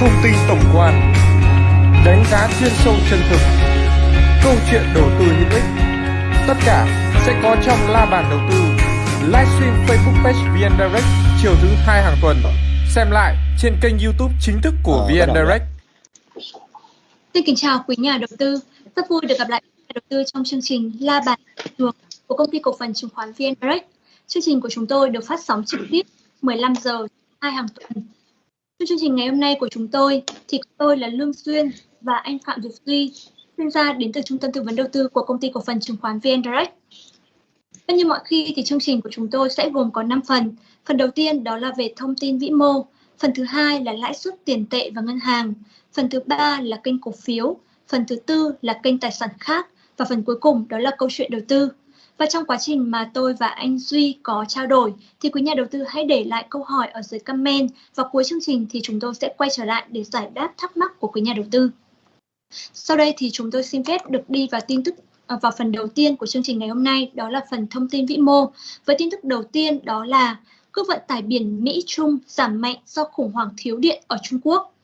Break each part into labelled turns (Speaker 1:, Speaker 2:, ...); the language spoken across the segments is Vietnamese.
Speaker 1: thông tin tổng quan, đánh giá chuyên sâu chân thực, câu chuyện đầu tư hữu ích. Tất cả sẽ có trong la bàn đầu tư livestream Facebook page VN Direct chiều thứ hai hàng tuần. Xem lại trên kênh YouTube chính thức của
Speaker 2: Ờ,
Speaker 1: VN Direct.
Speaker 3: Xin kính chào quý nhà đầu tư. Rất vui được gặp lại nhà đầu tư trong chương trình La bàn trường của công ty cổ phần chứng khoán VN Direct. Chương trình của chúng tôi được phát sóng trực tiếp 15 giờ hai hàng tuần. Trong chương trình ngày hôm nay của chúng tôi thì tôi là Lương xuyên và anh Phạm Việt Duy, chuyên gia đến từ Trung tâm tư vấn đầu tư của công ty cổ phần chứng khoán VN Direct. Và như mọi khi thì chương trình của chúng tôi sẽ gồm có 5 phần. Phần đầu tiên đó là về thông tin vĩ mô, phần thứ hai là lãi suất tiền tệ và ngân hàng, phần thứ ba là kênh cổ phiếu, phần thứ tư là kênh tài sản khác và phần cuối cùng đó là câu chuyện đầu tư. Và trong quá trình mà tôi và anh Duy có trao đổi thì quý nhà đầu tư hãy để lại câu hỏi ở dưới comment và cuối chương trình thì chúng tôi sẽ quay trở lại để giải đáp thắc mắc của quý nhà đầu tư. Sau đây thì chúng tôi xin phép được đi vào tin tức à, vào phần đầu tiên của chương trình ngày hôm nay đó là phần thông tin vĩ mô. Với tin tức đầu tiên đó là cước vận tải biển Mỹ Trung giảm mạnh do khủng hoảng thiếu điện ở Trung Quốc.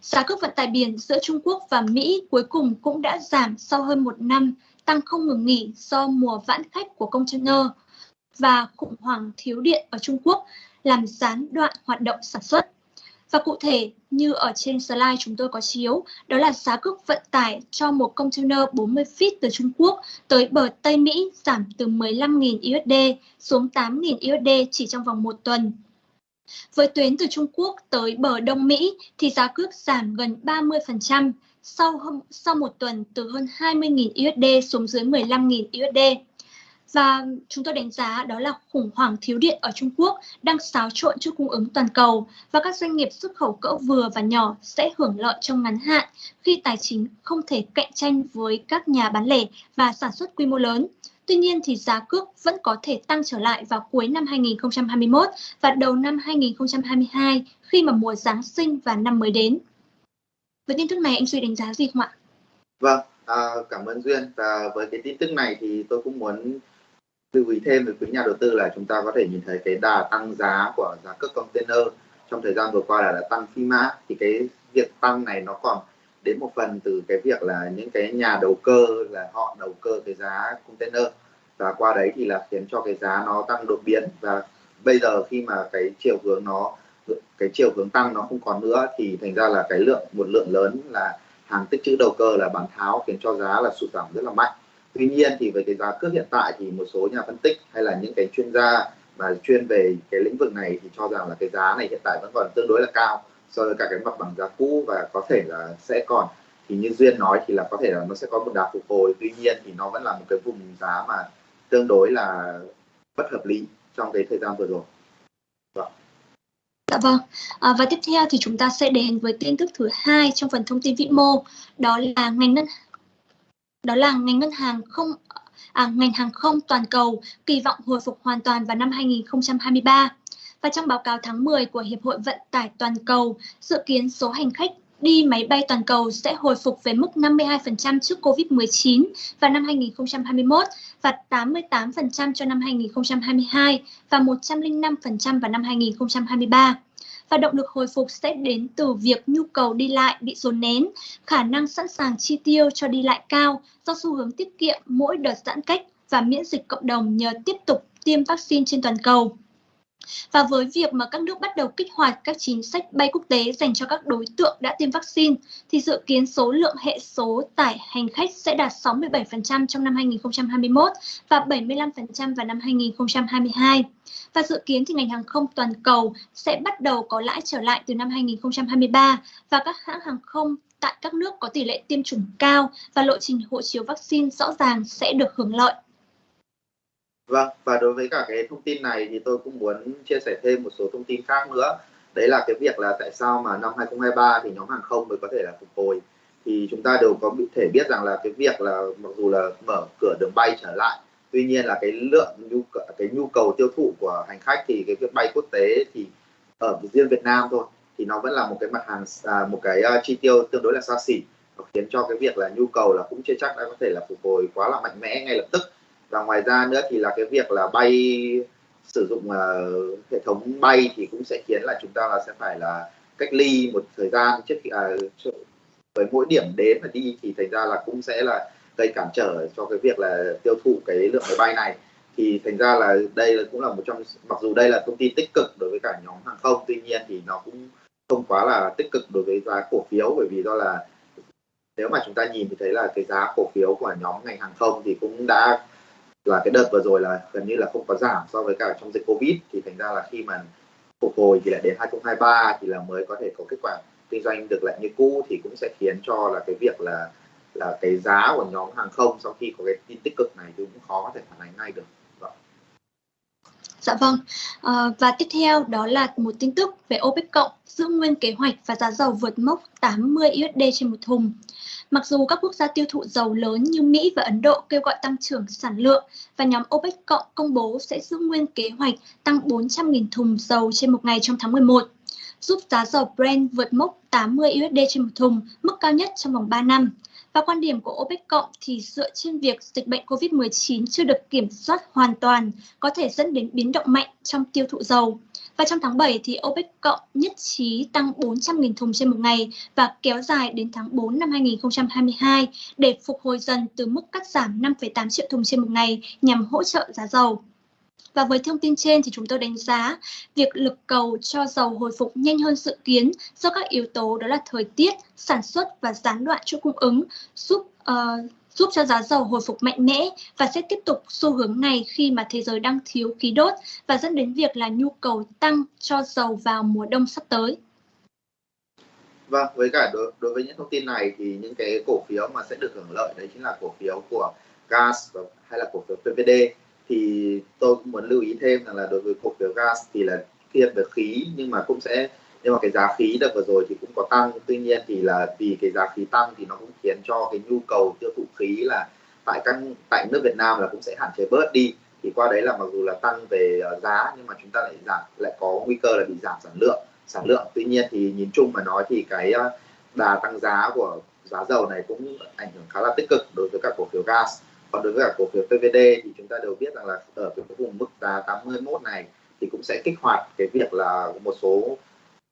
Speaker 3: Giá cước vận tải biển giữa Trung Quốc và Mỹ cuối cùng cũng đã giảm sau hơn một năm, tăng không ngừng nghỉ do mùa vãn khách của container và khủng hoảng thiếu điện ở Trung Quốc làm gián đoạn hoạt động sản xuất. Và cụ thể như ở trên slide chúng tôi có chiếu, đó là giá cước vận tải cho một container 40 feet từ Trung Quốc tới bờ Tây Mỹ giảm từ 15.000 USD xuống 8.000 USD chỉ trong vòng một tuần. Với tuyến từ Trung Quốc tới bờ Đông Mỹ thì giá cước giảm gần 30% sau, hôm- sau một tuần từ hơn 20.000 USD xuống dưới 15.000 USD. Và chúng tôi đánh giá đó là khủng hoảng thiếu điện ở Trung Quốc đang xáo trộn chuỗi cung ứng toàn cầu và các doanh nghiệp xuất khẩu cỡ vừa và nhỏ sẽ hưởng lợi trong ngắn hạn khi tài chính không thể cạnh tranh với các nhà bán lẻ và sản xuất quy mô lớn. Tuy nhiên thì giá cước vẫn có thể tăng trở lại vào cuối năm 2021 và đầu năm 2022 khi mà mùa Giáng sinh và năm mới đến. Với tin tức này anh Duy đánh giá gì không ạ?
Speaker 2: Vâng, à, cảm ơn Duyên. Và với cái tin tức này thì tôi cũng muốn lưu ý thêm với quý nhà đầu tư là chúng ta có thể nhìn thấy cái đà tăng giá của giá cước container trong thời gian vừa qua là đã tăng phi mã. Thì cái việc tăng này nó còn đến một phần từ cái việc là những cái nhà đầu cơ là họ đầu cơ cái giá container. Và qua đấy thì là khiến cho cái giá nó tăng đột biến. Và bây giờ khi mà cái chiều hướng nó cái chiều hướng tăng nó không còn nữa, thì thành ra là cái lượng, một lượng lớn là hàng tích trữ đầu cơ, là bán tháo, khiến cho giá là sụt giảm rất là mạnh. Tuy nhiên thì với cái giá cước hiện tại thì một số nhà phân tích hay là những cái chuyên gia mà chuyên về cái lĩnh vực này thì cho rằng là cái giá này hiện tại vẫn còn tương đối là cao, so với cả cái mặt bằng giá cũ và có thể là sẽ còn. Thì như duyên nói thì là có thể là nó sẽ có một đà phục hồi, tuy nhiên thì nó vẫn là một cái vùng giá mà tương đối là bất hợp lý trong cái thời gian vừa rồi. Vâng.
Speaker 3: Dạ vâng. À, và tiếp theo thì chúng ta sẽ đến với tin tức thứ hai trong phần thông tin vĩ mô, đó là ngành ngân đó là ngành ngân hàng không à, ngành hàng không toàn cầu kỳ vọng hồi phục hoàn toàn vào năm 2023. Và trong báo cáo tháng 10 của Hiệp hội Vận tải Toàn cầu, dự kiến số hành khách đi máy bay toàn cầu sẽ hồi phục về mức 52% trước Covid-19 vào năm 2021 và 88% cho năm 2022 và 105% vào năm 2023. Và động lực hồi phục sẽ đến từ việc nhu cầu đi lại bị dồn nén, khả năng sẵn sàng chi tiêu cho đi lại cao do xu hướng tiết kiệm mỗi đợt giãn cách và miễn dịch cộng đồng nhờ tiếp tục tiêm vaccine trên toàn cầu. Và với việc mà các nước bắt đầu kích hoạt các chính sách bay quốc tế dành cho các đối tượng đã tiêm vaccine, thì dự kiến số lượng hệ số tải hành khách sẽ đạt 67% trong năm 2021 và 75% vào năm 2022. Và dự kiến thì ngành hàng không toàn cầu sẽ bắt đầu có lãi trở lại từ năm 2023 và các hãng hàng không tại các nước có tỷ lệ tiêm chủng cao và lộ trình hộ chiếu vaccine rõ ràng sẽ được hưởng lợi.
Speaker 2: Vâng, và đối với cả cái thông tin này thì tôi cũng muốn chia sẻ thêm một số thông tin khác nữa. Đấy là cái việc là tại sao mà năm 2023 thì nhóm hàng không mới có thể là phục hồi. Thì chúng ta đều có thể biết rằng là cái việc là mặc dù là mở cửa đường bay trở lại, tuy nhiên là cái lượng nhu cầu, cái nhu cầu tiêu thụ của hành khách thì cái việc bay quốc tế thì ở riêng Việt Nam thôi thì nó vẫn là một cái mặt hàng à, một cái uh, chi tiêu tương đối là xa xỉ nó khiến cho cái việc là nhu cầu là cũng chưa chắc đã có thể là phục hồi quá là mạnh mẽ ngay lập tức và ngoài ra nữa thì là cái việc là bay sử dụng uh, hệ thống bay thì cũng sẽ khiến là chúng ta là sẽ phải là cách ly một thời gian trước khi à, với mỗi điểm đến và đi thì thành ra là cũng sẽ là gây cản trở cho cái việc là tiêu thụ cái lượng máy bay này. Thì thành ra là đây là cũng là một trong mặc dù đây là thông tin tích cực đối với cả nhóm hàng không tuy nhiên thì nó cũng không quá là tích cực đối với giá cổ phiếu bởi vì do là nếu mà chúng ta nhìn thì thấy là cái giá cổ phiếu của nhóm ngành hàng không thì cũng đã là cái đợt vừa rồi là gần như là không có giảm so với cả trong dịch covid thì thành ra là khi mà phục hồi thì lại đến 2023 thì là mới có thể có kết quả kinh doanh được lại như cũ, thì cũng sẽ khiến cho là cái việc là là cái giá của nhóm hàng không sau khi có cái tin tích cực này thì cũng khó có thể phản ánh ngay được. Vâng.
Speaker 3: Dạ vâng. À, và tiếp theo đó là một tin tức về OPEC cộng giữ nguyên kế hoạch và giá dầu vượt mốc 80 USD trên một thùng. Mặc dù các quốc gia tiêu thụ dầu lớn như Mỹ và Ấn Độ kêu gọi tăng trưởng sản lượng và nhóm OPEC cộng công bố sẽ giữ nguyên kế hoạch tăng 400.000 thùng dầu trên một ngày trong tháng 11, giúp giá dầu Brent vượt mốc 80 USD trên một thùng, mức cao nhất trong vòng 3 năm. Và quan điểm của OPEC cộng thì dựa trên việc dịch bệnh COVID-19 chưa được kiểm soát hoàn toàn có thể dẫn đến biến động mạnh trong tiêu thụ dầu. Và trong tháng 7 thì OPEC cộng nhất trí tăng 400.000 thùng trên một ngày và kéo dài đến tháng 4 năm 2022 để phục hồi dần từ mức cắt giảm 5,8 triệu thùng trên một ngày nhằm hỗ trợ giá dầu. Và với thông tin trên thì chúng tôi đánh giá việc lực cầu cho dầu hồi phục nhanh hơn dự kiến do các yếu tố đó là thời tiết, sản xuất và gián đoạn chuỗi cung ứng giúp uh, giúp cho giá dầu hồi phục mạnh mẽ và sẽ tiếp tục xu hướng này khi mà thế giới đang thiếu khí đốt và dẫn đến việc là nhu cầu tăng cho dầu vào mùa đông sắp tới.
Speaker 2: Vâng, với cả đối, đối với những thông tin này thì những cái cổ phiếu mà sẽ được hưởng lợi đấy chính là cổ phiếu của gas hay là cổ phiếu PVD thì tôi cũng muốn lưu ý thêm rằng là đối với cổ phiếu gas thì là thiên về khí, nhưng mà cũng sẽ nhưng mà cái giá khí đợt vừa rồi thì cũng có tăng. Tuy nhiên thì là vì cái giá khí tăng thì nó cũng khiến cho cái nhu cầu tiêu thụ khí là tại các, tại nước Việt Nam là cũng sẽ hạn chế bớt đi. Thì qua đấy là mặc dù là tăng về ờ, giá, nhưng mà chúng ta lại giảm, lại có nguy cơ là bị giảm sản lượng sản lượng. Tuy nhiên thì nhìn chung mà nói thì cái ờ, đà tăng giá của giá dầu này cũng ảnh hưởng khá là tích cực đối với các cổ phiếu gas còn đối với cả cổ phiếu PVD thì chúng ta đều biết rằng là ở cái vùng mức giá 81 này thì cũng sẽ kích hoạt cái việc là một số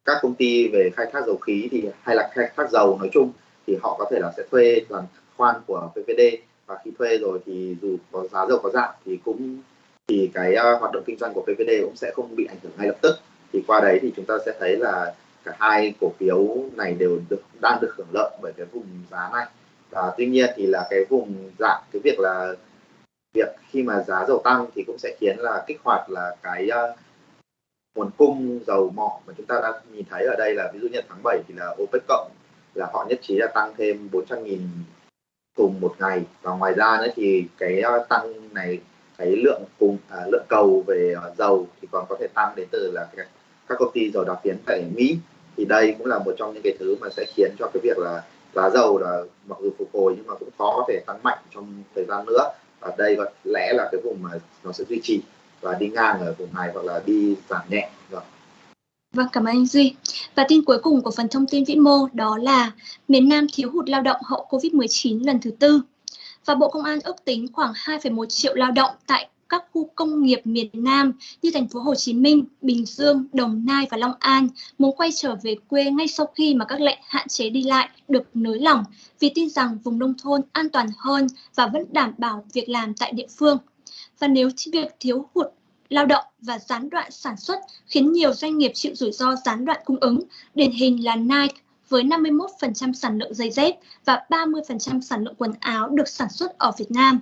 Speaker 2: các công ty về khai thác dầu khí thì hay là khai thác dầu nói chung thì họ có thể là sẽ thuê toàn khoan của PVD và khi thuê rồi thì dù có giá dầu có giảm thì cũng thì cái uh, hoạt động kinh doanh của PVD cũng sẽ không bị ảnh hưởng ngay lập tức. Thì qua đấy thì chúng ta sẽ thấy là cả hai cổ phiếu này đều được đang được hưởng lợi bởi cái vùng giá này và tuy nhiên thì là cái vùng giảm cái việc là việc khi mà giá dầu tăng thì cũng sẽ khiến là kích hoạt là cái uh, nguồn cung dầu mỏ mà chúng ta đang nhìn thấy ở đây là ví dụ như tháng 7 thì là OPEC cộng là họ nhất trí là tăng thêm 400.000 thùng một ngày. Và ngoài ra nữa thì cái uh, tăng này cái lượng cùng à, lượng cầu về uh, dầu thì còn có thể tăng đến từ là các, các công ty dầu đặc phiến tại Mỹ. Thì đây cũng là một trong những cái thứ mà sẽ khiến cho cái việc là giá dầu là mặc dù phục hồi nhưng mà cũng khó có thể tăng mạnh trong thời gian nữa và đây có lẽ là cái vùng mà nó sẽ duy trì và đi ngang ở vùng này hoặc là đi giảm nhẹ rồi.
Speaker 3: Vâng, cảm ơn anh Duy. Và tin cuối cùng của phần thông tin vĩ mô đó là miền Nam thiếu hụt lao động hậu Covid-19 lần thứ tư. Và Bộ Công an ước tính khoảng 2,1 triệu lao động tại các khu công nghiệp miền Nam như thành phố Hồ Chí Minh, Bình Dương, Đồng Nai và Long An muốn quay trở về quê ngay sau khi mà các lệnh hạn chế đi lại được nới lỏng vì tin rằng vùng nông thôn an toàn hơn và vẫn đảm bảo việc làm tại địa phương. Và nếu việc thiếu hụt lao động và gián đoạn sản xuất khiến nhiều doanh nghiệp chịu rủi ro gián đoạn cung ứng, điển hình là Nike với 51% sản lượng giày dép và 30% sản lượng quần áo được sản xuất ở Việt Nam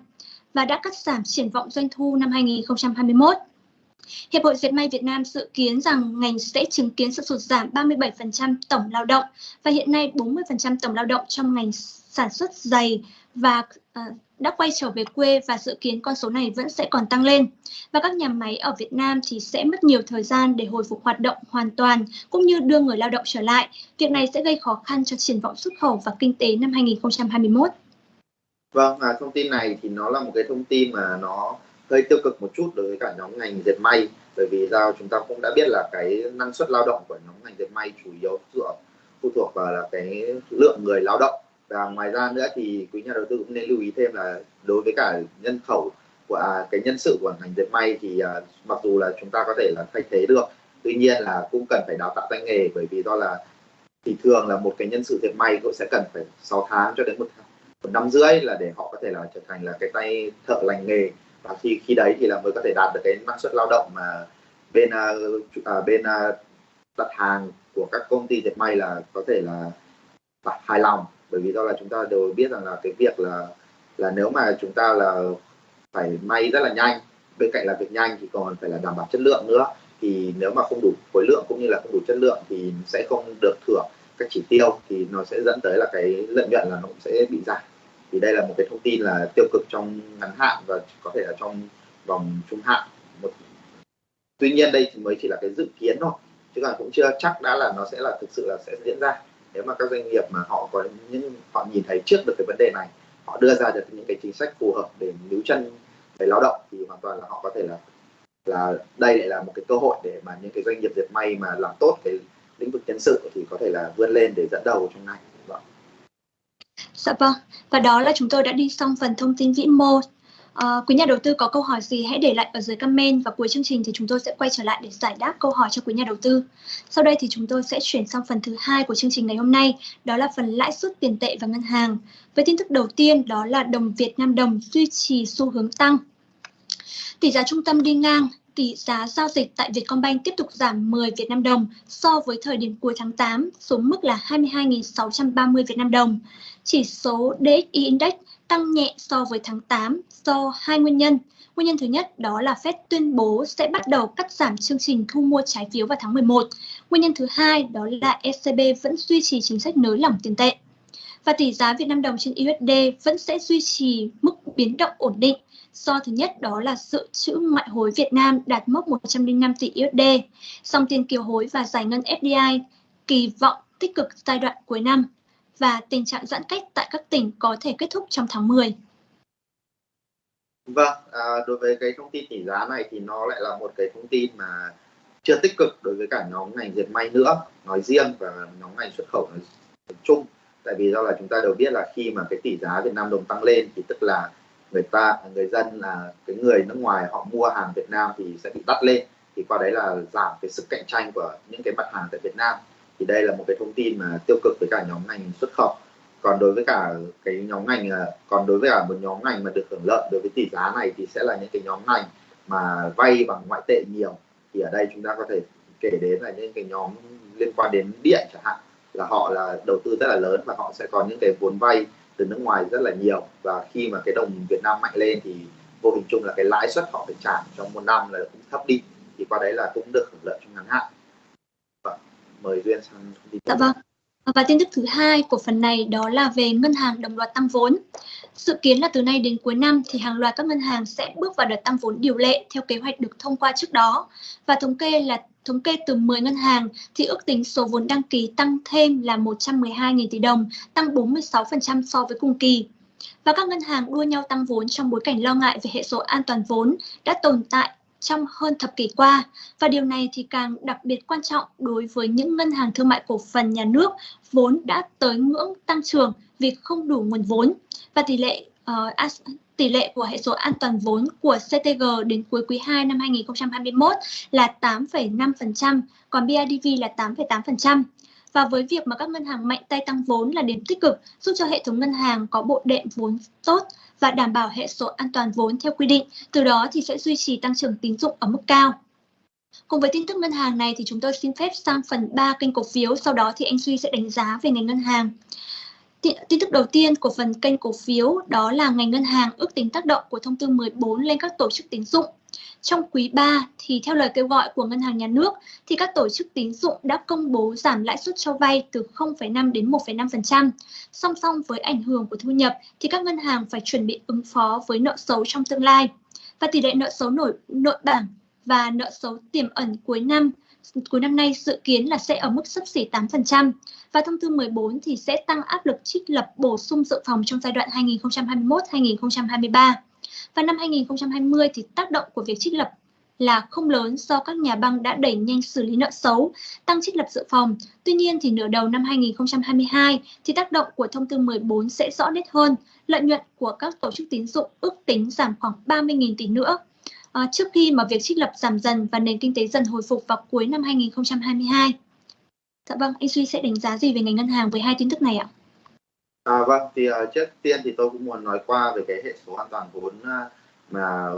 Speaker 3: và đã cắt giảm triển vọng doanh thu năm 2021. Hiệp hội Dệt may Việt Nam dự kiến rằng ngành sẽ chứng kiến sự sụt giảm 37% tổng lao động và hiện nay 40% tổng lao động trong ngành sản xuất giày và uh, đã quay trở về quê và dự kiến con số này vẫn sẽ còn tăng lên. Và các nhà máy ở Việt Nam thì sẽ mất nhiều thời gian để hồi phục hoạt động hoàn toàn cũng như đưa người lao động trở lại. Việc này sẽ gây khó khăn cho triển vọng xuất khẩu và kinh tế năm 2021.
Speaker 2: Vâng, à, thông tin này thì nó là một cái thông tin mà nó hơi tiêu cực một chút đối với cả nhóm ngành dệt may. Bởi vì sao chúng ta cũng đã biết là cái năng suất lao động của nhóm ngành dệt may chủ yếu dựa phụ thuộc vào là cái lượng người lao động. Và ngoài ra nữa thì quý nhà đầu tư cũng nên lưu ý thêm là đối với cả nhân khẩu của à, cái nhân sự của ngành dệt may thì à, mặc dù là chúng ta có thể là thay thế được tuy nhiên là cũng cần phải đào tạo tay nghề. Bởi vì do là thì thường là một cái nhân sự dệt may cũng sẽ cần phải 6 tháng cho đến một, một năm rưỡi là để họ có thể là trở thành là cái tay thợ lành nghề. Và khi khi đấy thì là mới có thể đạt được cái năng suất lao động mà bên uh, uh, bên uh, đặt hàng của các công ty dệt may là có thể là hài lòng. Bởi vì do là chúng ta đều biết rằng là cái việc là là nếu mà chúng ta là phải may rất là nhanh bên cạnh là việc nhanh thì còn phải là đảm bảo chất lượng nữa. Thì nếu mà không đủ khối lượng cũng như là không đủ chất lượng thì sẽ không được thưởng các chỉ tiêu thì nó sẽ dẫn tới là cái lợi nhuận là nó cũng sẽ bị giảm thì đây là một cái thông tin là tiêu cực trong ngắn hạn và có thể là trong vòng trung hạn một tuy nhiên đây thì mới chỉ là cái dự kiến thôi, chứ còn cũng chưa chắc đã là nó sẽ là thực sự là sẽ diễn ra nếu mà các doanh nghiệp mà họ có những, họ nhìn thấy trước được cái vấn đề này, họ đưa ra được những cái chính sách phù hợp để níu chân người lao động thì hoàn toàn là họ có thể là là đây lại là một cái cơ hội để mà những cái doanh nghiệp dệt may mà làm tốt cái lĩnh vực nhân sự thì có thể là vươn lên để dẫn đầu trong ngành. Vâng.
Speaker 3: Dạ vâng, và đó là chúng tôi đã đi xong phần thông tin vĩ mô. À, quý nhà đầu tư có câu hỏi gì hãy để lại ở dưới comment và cuối chương trình thì chúng tôi sẽ quay trở lại để giải đáp câu hỏi cho quý nhà đầu tư. Sau đây thì chúng tôi sẽ chuyển sang phần thứ hai của chương trình ngày hôm nay, đó là phần lãi suất tiền tệ và ngân hàng. Với tin tức đầu tiên đó là đồng Việt Nam đồng duy trì xu hướng tăng. Tỷ giá trung tâm đi ngang, tỷ giá giao dịch tại Vietcombank tiếp tục giảm 10 Việt Nam đồng so với thời điểm cuối tháng 8 xuống mức là 22.630 Việt Nam đồng. Chỉ số DXY Index tăng nhẹ so với tháng 8 do hai nguyên nhân. Nguyên nhân thứ nhất đó là Fed tuyên bố sẽ bắt đầu cắt giảm chương trình thu mua trái phiếu vào tháng 11. Nguyên nhân thứ hai đó là ECB vẫn duy trì chính sách nới lỏng tiền tệ. Và tỷ giá Việt Nam đồng trên USD vẫn sẽ duy trì mức biến động ổn định Do thứ nhất đó là dự trữ ngoại hối Việt Nam đạt mốc 105 tỷ USD. Dòng tiền kiều hối và giải ngân FDI kỳ vọng tích cực giai đoạn cuối năm và tình trạng giãn cách tại các tỉnh có thể kết thúc trong tháng 10.
Speaker 2: Vâng, à, đối với cái thông tin tỷ giá này thì nó lại là một cái thông tin mà chưa tích cực đối với cả nhóm ngành dệt may nữa nói riêng và nhóm ngành xuất khẩu nói chung tại vì do là chúng ta đều biết là khi mà cái tỷ giá Việt Nam đồng tăng lên thì tức là người ta, người dân là cái người nước ngoài họ mua hàng Việt Nam thì sẽ bị đắt lên. Thì qua đấy là giảm cái sức cạnh tranh của những cái mặt hàng tại Việt Nam. Thì đây là một cái thông tin mà tiêu cực với cả nhóm ngành xuất khẩu. Còn đối với cả cái nhóm ngành à, còn đối với cả một nhóm ngành mà được hưởng lợi đối với tỷ giá này thì sẽ là những cái nhóm ngành mà vay bằng ngoại tệ nhiều. Thì ở đây chúng ta có thể kể đến là những cái nhóm liên quan đến điện chẳng hạn, là họ là đầu tư rất là lớn và họ sẽ có những cái vốn vay từ nước ngoài rất là nhiều và khi mà cái đồng Việt Nam mạnh lên thì vô hình chung là cái lãi suất họ phải trả trong một năm là cũng thấp đi thì qua đấy là cũng được hưởng lợi trong ngắn hạn và mời duyên sang
Speaker 3: thông tin dạ vâng và tin tức thứ hai của phần này đó là về ngân hàng đồng loạt tăng vốn. Dự kiến là từ nay đến cuối năm thì hàng loạt các ngân hàng sẽ bước vào đợt tăng vốn điều lệ theo kế hoạch được thông qua trước đó. Và thống kê là thống kê từ 10 ngân hàng thì ước tính số vốn đăng ký tăng thêm là 112.000 tỷ đồng, tăng 46% so với cùng kỳ. Và các ngân hàng đua nhau tăng vốn trong bối cảnh lo ngại về hệ số an toàn vốn đã tồn tại trong hơn thập kỷ qua và điều này thì càng đặc biệt quan trọng đối với những ngân hàng thương mại cổ phần nhà nước vốn đã tới ngưỡng tăng trưởng vì không đủ nguồn vốn và tỷ lệ uh, tỷ lệ của hệ số an toàn vốn của CTG đến cuối quý 2 năm 2021 là 8,5%, còn BIDV là 8,8%. Và với việc mà các ngân hàng mạnh tay tăng vốn là điểm tích cực giúp cho hệ thống ngân hàng có bộ đệm vốn tốt và đảm bảo hệ số an toàn vốn theo quy định, từ đó thì sẽ duy trì tăng trưởng tín dụng ở mức cao. Cùng với tin tức ngân hàng này thì chúng tôi xin phép sang phần 3 kênh cổ phiếu, sau đó thì anh Duy sẽ đánh giá về ngành ngân hàng. Tin tức đầu tiên của phần kênh cổ phiếu đó là ngành ngân hàng ước tính tác động của thông tư 14 lên các tổ chức tín dụng. Trong quý 3 thì theo lời kêu gọi của ngân hàng nhà nước thì các tổ chức tín dụng đã công bố giảm lãi suất cho vay từ 0,5 đến 1,5%. Song song với ảnh hưởng của thu nhập thì các ngân hàng phải chuẩn bị ứng phó với nợ xấu trong tương lai. Và tỷ lệ nợ xấu nổi nội bảng và nợ xấu tiềm ẩn cuối năm cuối năm nay dự kiến là sẽ ở mức sấp xỉ 8% và thông tư 14 thì sẽ tăng áp lực trích lập bổ sung dự phòng trong giai đoạn 2021-2023. Và năm 2020 thì tác động của việc trích lập là không lớn do các nhà băng đã đẩy nhanh xử lý nợ xấu, tăng trích lập dự phòng. Tuy nhiên thì nửa đầu năm 2022 thì tác động của thông tư 14 sẽ rõ nét hơn, lợi nhuận của các tổ chức tín dụng ước tính giảm khoảng 30.000 tỷ nữa à, trước khi mà việc trích lập giảm dần và nền kinh tế dần hồi phục vào cuối năm 2022. Dạ vâng, anh Duy sẽ đánh giá gì về ngành ngân hàng với hai tin tức này ạ?
Speaker 2: À, vâng, thì uh, trước tiên thì tôi cũng muốn nói qua về cái hệ số an toàn vốn uh, mà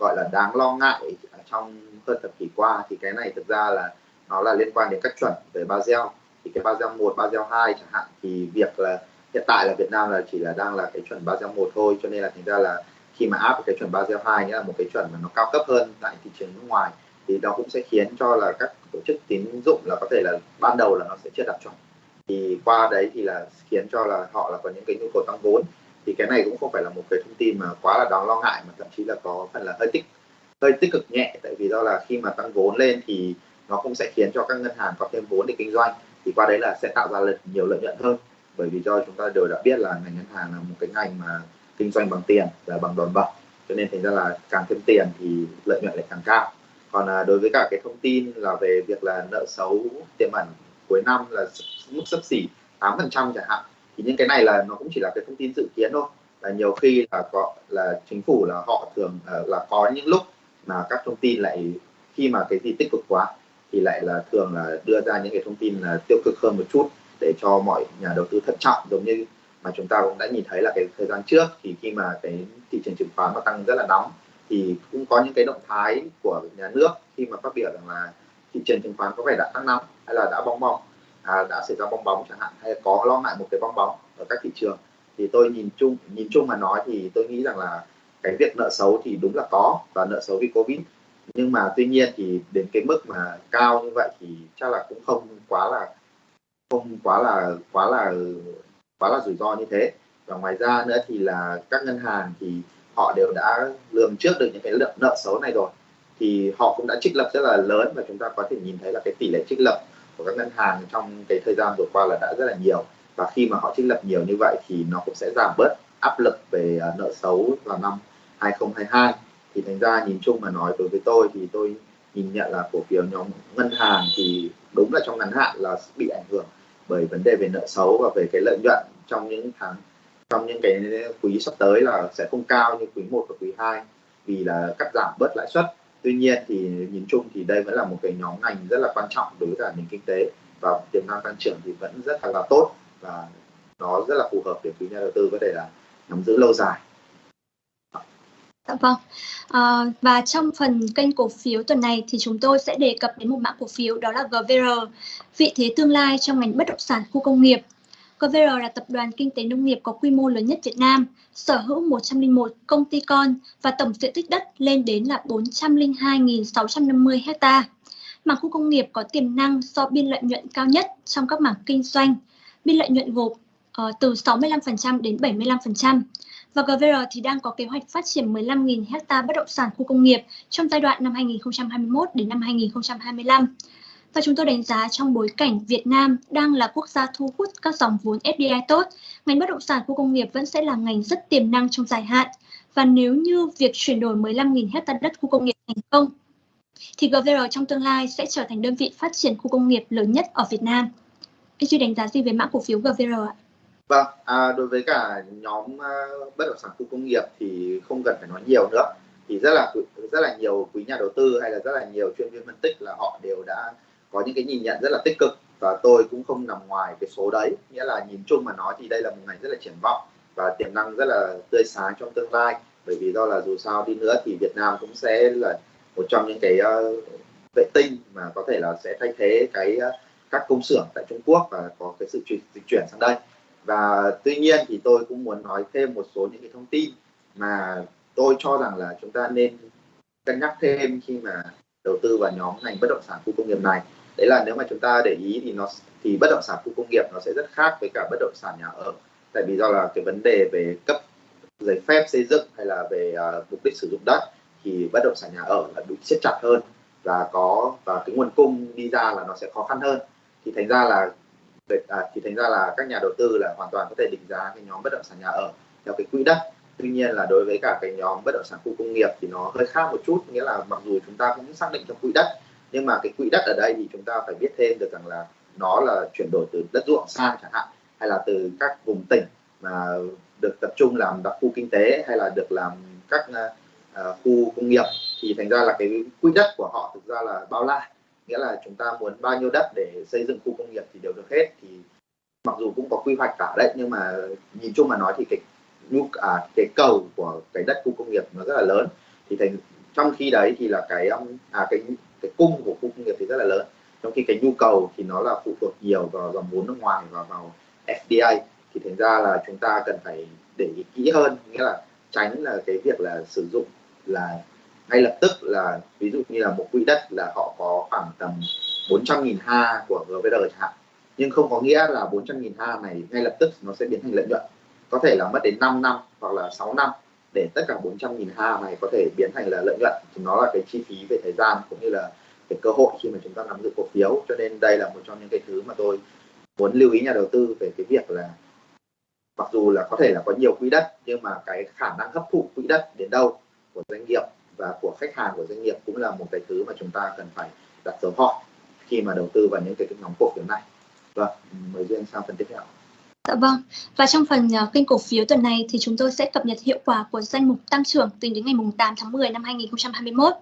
Speaker 2: gọi là đáng lo ngại trong hơn thập kỷ qua thì cái này thực ra là nó là liên quan đến các chuẩn về Basel thì cái Basel 1, Basel 2 chẳng hạn thì việc là hiện tại là Việt Nam là chỉ là đang là cái chuẩn Basel 1 thôi cho nên là thành ra là khi mà áp cái chuẩn Basel 2 nghĩa là một cái chuẩn mà nó cao cấp hơn tại thị trường nước ngoài, thì nó cũng sẽ khiến cho là các tổ chức tín dụng là có thể là ban đầu là nó sẽ chưa đạt chuẩn. Thì qua đấy thì là khiến cho là họ là có những cái nhu cầu tăng vốn. Thì cái này cũng không phải là một cái thông tin mà quá là đáng lo ngại, mà thậm chí là có phần là hơi tích hơi tích cực nhẹ. Tại vì do là khi mà tăng vốn lên thì nó cũng sẽ khiến cho các ngân hàng có thêm vốn để kinh doanh. Thì qua đấy là sẽ tạo ra nhiều lợi nhuận hơn. Bởi vì do chúng ta đều đã biết là ngành ngân hàng là một cái ngành mà kinh doanh bằng tiền và bằng đòn bẩy. Cho nên thành ra là càng thêm tiền thì lợi nhuận lại càng cao. Còn à, đối với cả cái thông tin là về việc là nợ xấu tiềm ẩn cuối năm là mức sấp xỉ 8% chẳng hạn thì những cái này là nó cũng chỉ là cái thông tin dự kiến thôi. Là nhiều khi là có là chính phủ là họ thường à, là có những lúc mà các thông tin lại khi mà cái gì tích cực quá thì lại là thường là đưa ra những cái thông tin là tiêu cực hơn một chút để cho mọi nhà đầu tư thận trọng giống như mà chúng ta cũng đã nhìn thấy là cái thời gian trước thì khi mà cái thị trường chứng khoán nó tăng rất là nóng thì cũng có những cái động thái của nhà nước khi mà phát biểu rằng là thị trường chứng khoán có vẻ đã tăng nóng hay là đã bong bóng à, đã xảy ra bong bóng chẳng hạn hay có lo ngại một cái bong bóng ở các thị trường. Thì tôi nhìn chung nhìn chung mà nói thì tôi nghĩ rằng là cái việc nợ xấu thì đúng là có và nợ xấu vì covid. Nhưng mà tuy nhiên thì đến cái mức mà cao như vậy thì chắc là cũng không quá là không quá là quá là quá là rủi ro như thế. Và ngoài ra nữa thì là các ngân hàng thì họ đều đã lường trước được những cái lượng nợ xấu này rồi. Thì họ cũng đã trích lập rất là lớn và chúng ta có thể nhìn thấy là cái tỷ lệ trích lập của các ngân hàng trong cái thời gian vừa qua là đã rất là nhiều. Và khi mà họ trích lập nhiều như vậy thì nó cũng sẽ giảm bớt áp lực về à, nợ xấu vào năm 2022 thì thành ra nhìn chung mà nói đối với tôi thì tôi nhìn nhận là cổ phiếu nhóm ngân hàng thì đúng là trong ngắn hạn là bị ảnh hưởng bởi vấn đề về nợ xấu và về cái lợi nhuận trong những tháng trong những cái quý sắp tới là sẽ không cao như quý 1 và quý 2 vì là cắt giảm bớt lãi suất. Tuy nhiên thì nhìn chung thì đây vẫn là một cái nhóm ngành rất là quan trọng đối với cả nền kinh tế và tiềm năng tăng trưởng thì vẫn rất là, là tốt và nó rất là phù hợp để quý nhà đầu tư có thể là nắm giữ lâu dài.
Speaker 3: Dạ vâng. À, và trong phần kênh cổ phiếu tuần này thì chúng tôi sẽ đề cập đến một mã cổ phiếu đó là GVR, vị thế tương lai trong ngành bất động sản khu công nghiệp. GVR là tập đoàn kinh tế nông nghiệp có quy mô lớn nhất Việt Nam, sở hữu 101 công ty con và tổng diện tích đất lên đến là 402.650 ha. Mảng khu công nghiệp có tiềm năng do biên lợi nhuận cao nhất trong các mảng kinh doanh. Biên lợi nhuận gộp uh, từ 65% đến 75% và GVR thì đang có kế hoạch phát triển 15.000 hecta bất động sản khu công nghiệp trong giai đoạn năm 2021 đến năm 2025. Và chúng tôi đánh giá trong bối cảnh Việt Nam đang là quốc gia thu hút các dòng vốn FDI tốt, ngành bất động sản khu công nghiệp vẫn sẽ là ngành rất tiềm năng trong dài hạn. Và nếu như việc chuyển đổi 15.000 hecta đất khu công nghiệp thành công, thì GVR trong tương lai sẽ trở thành đơn vị phát triển khu công nghiệp lớn nhất ở Việt Nam. Anh Duy đánh giá gì về mã cổ phiếu GVR ạ?
Speaker 2: Vâng, à, đối với cả nhóm uh, bất động sản khu công nghiệp thì không cần phải nói nhiều nữa. Thì rất là rất là nhiều quý nhà đầu tư hay là rất là nhiều chuyên viên phân tích là họ đều đã có những cái nhìn nhận rất là tích cực và tôi cũng không nằm ngoài cái số đấy. Nghĩa là nhìn chung mà nói thì đây là một ngành rất là triển vọng và tiềm năng rất là tươi sáng trong tương lai. Bởi vì do là dù sao đi nữa thì Việt Nam cũng sẽ là một trong những cái uh, vệ tinh mà có thể là sẽ thay thế cái uh, các công xưởng tại Trung Quốc và có cái sự chuyển, dịch chuyển sang đây và tuy nhiên thì tôi cũng muốn nói thêm một số những cái thông tin mà tôi cho rằng là chúng ta nên cân nhắc thêm khi mà đầu tư vào nhóm ngành bất động sản khu công nghiệp này. Đấy là nếu mà chúng ta để ý thì nó thì bất động sản khu công nghiệp nó sẽ rất khác với cả bất động sản nhà ở. Tại vì do là cái vấn đề về cấp giấy phép xây dựng hay là về uh, mục đích sử dụng đất thì bất động sản nhà ở là bị siết chặt hơn và có và cái nguồn cung đi ra là nó sẽ khó khăn hơn. Thì thành ra là à, thì thành ra là các nhà đầu tư là hoàn toàn có thể định giá cái nhóm bất động sản nhà ở theo cái quỹ đất. Tuy nhiên là đối với cả cái nhóm bất động sản khu công nghiệp thì nó hơi khác một chút nghĩa là mặc dù chúng ta cũng xác định trong quỹ đất nhưng mà cái quỹ đất ở đây thì chúng ta phải biết thêm được rằng là nó là chuyển đổi từ đất ruộng sang chẳng hạn hay là từ các vùng tỉnh mà được tập trung làm đặc khu kinh tế hay là được làm các uh, khu công nghiệp. Thì thành ra là cái quỹ đất của họ thực ra là bao la nghĩa là chúng ta muốn bao nhiêu đất để xây dựng khu công nghiệp thì đều được hết. Thì mặc dù cũng có quy hoạch cả đấy nhưng mà nhìn chung mà nói thì cái nhu à, cái cầu của cái đất khu công nghiệp nó rất là lớn. Thì thành trong khi đấy thì là cái um, à cái cái cung của khu công nghiệp thì rất là lớn. Trong khi cái nhu cầu thì nó là phụ thuộc nhiều vào dòng vốn nước ngoài và vào FDI thì thành ra là chúng ta cần phải để ý kỹ hơn nghĩa là tránh là cái việc là sử dụng là ngay lập tức là, ví dụ như là một quỹ đất là họ có khoảng tầm 400.000 ha của GVR chẳng hạn. Nhưng không có nghĩa là 400.000 ha này ngay lập tức nó sẽ biến thành lợi nhuận. Có thể là mất đến 5 năm hoặc là 6 năm để tất cả 400.000 ha này có thể biến thành là lợi nhuận. Thì nó là cái chi phí về thời gian cũng như là cái cơ hội khi mà chúng ta nắm giữ cổ phiếu. Cho nên đây là một trong những cái thứ mà tôi muốn lưu ý nhà đầu tư về cái việc là mặc dù là có thể là có nhiều quỹ đất nhưng mà cái khả năng hấp thụ quỹ đất đến đâu của doanh nghiệp và của khách hàng của doanh nghiệp cũng là một cái thứ mà chúng ta cần phải đặt dấu hỏi khi mà đầu tư vào những cái nhóm cổ phiếu này vâng mời duyên sang phần tiếp theo
Speaker 3: Dạ vâng. Và trong phần uh, kênh cổ phiếu tuần này thì chúng tôi sẽ cập nhật hiệu quả của danh mục tăng trưởng tính đến ngày 8 tháng 10 năm 2021.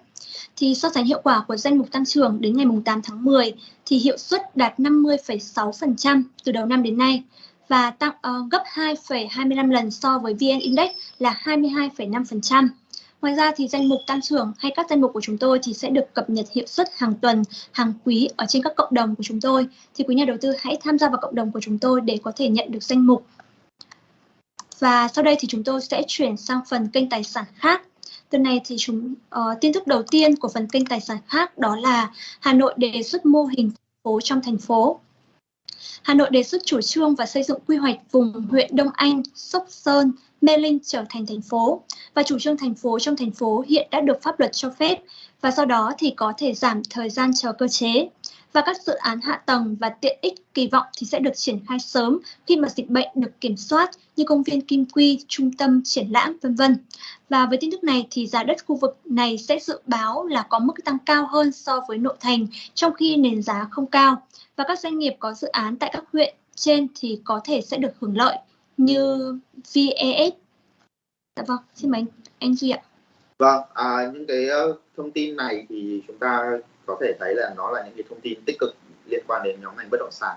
Speaker 3: Thì so sánh hiệu quả của danh mục tăng trưởng đến ngày 8 tháng 10 thì hiệu suất đạt 50,6% từ đầu năm đến nay và tăng uh, gấp 2,25 lần so với VN Index là 22,5%. Ngoài ra thì danh mục tăng trưởng hay các danh mục của chúng tôi thì sẽ được cập nhật hiệu suất hàng tuần, hàng quý ở trên các cộng đồng của chúng tôi. Thì quý nhà đầu tư hãy tham gia vào cộng đồng của chúng tôi để có thể nhận được danh mục. Và sau đây thì chúng tôi sẽ chuyển sang phần kênh tài sản khác. Tuần này thì chúng uh, tin tức đầu tiên của phần kênh tài sản khác đó là Hà Nội đề xuất mô hình phố trong thành phố. Hà Nội đề xuất chủ trương và xây dựng quy hoạch vùng huyện Đông Anh, Sóc Sơn, Mê Linh trở thành thành phố và chủ trương thành phố trong thành phố hiện đã được pháp luật cho phép và sau đó thì có thể giảm thời gian chờ cơ chế. Và các dự án hạ tầng và tiện ích kỳ vọng thì sẽ được triển khai sớm khi mà dịch bệnh được kiểm soát như công viên Kim Quy, trung tâm triển lãm vân vân. Và với tin tức này thì giá đất khu vực này sẽ dự báo là có mức tăng cao hơn so với nội thành trong khi nền giá không cao. Và các doanh nghiệp có dự án tại các huyện trên thì có thể sẽ được hưởng lợi như VES. Dạ vâng, xin mời anh, anh Duy ạ.
Speaker 2: Vâng, à, những cái ờ, thông tin này thì chúng ta có thể thấy là nó là những cái thông tin tích cực liên quan đến nhóm ngành bất động sản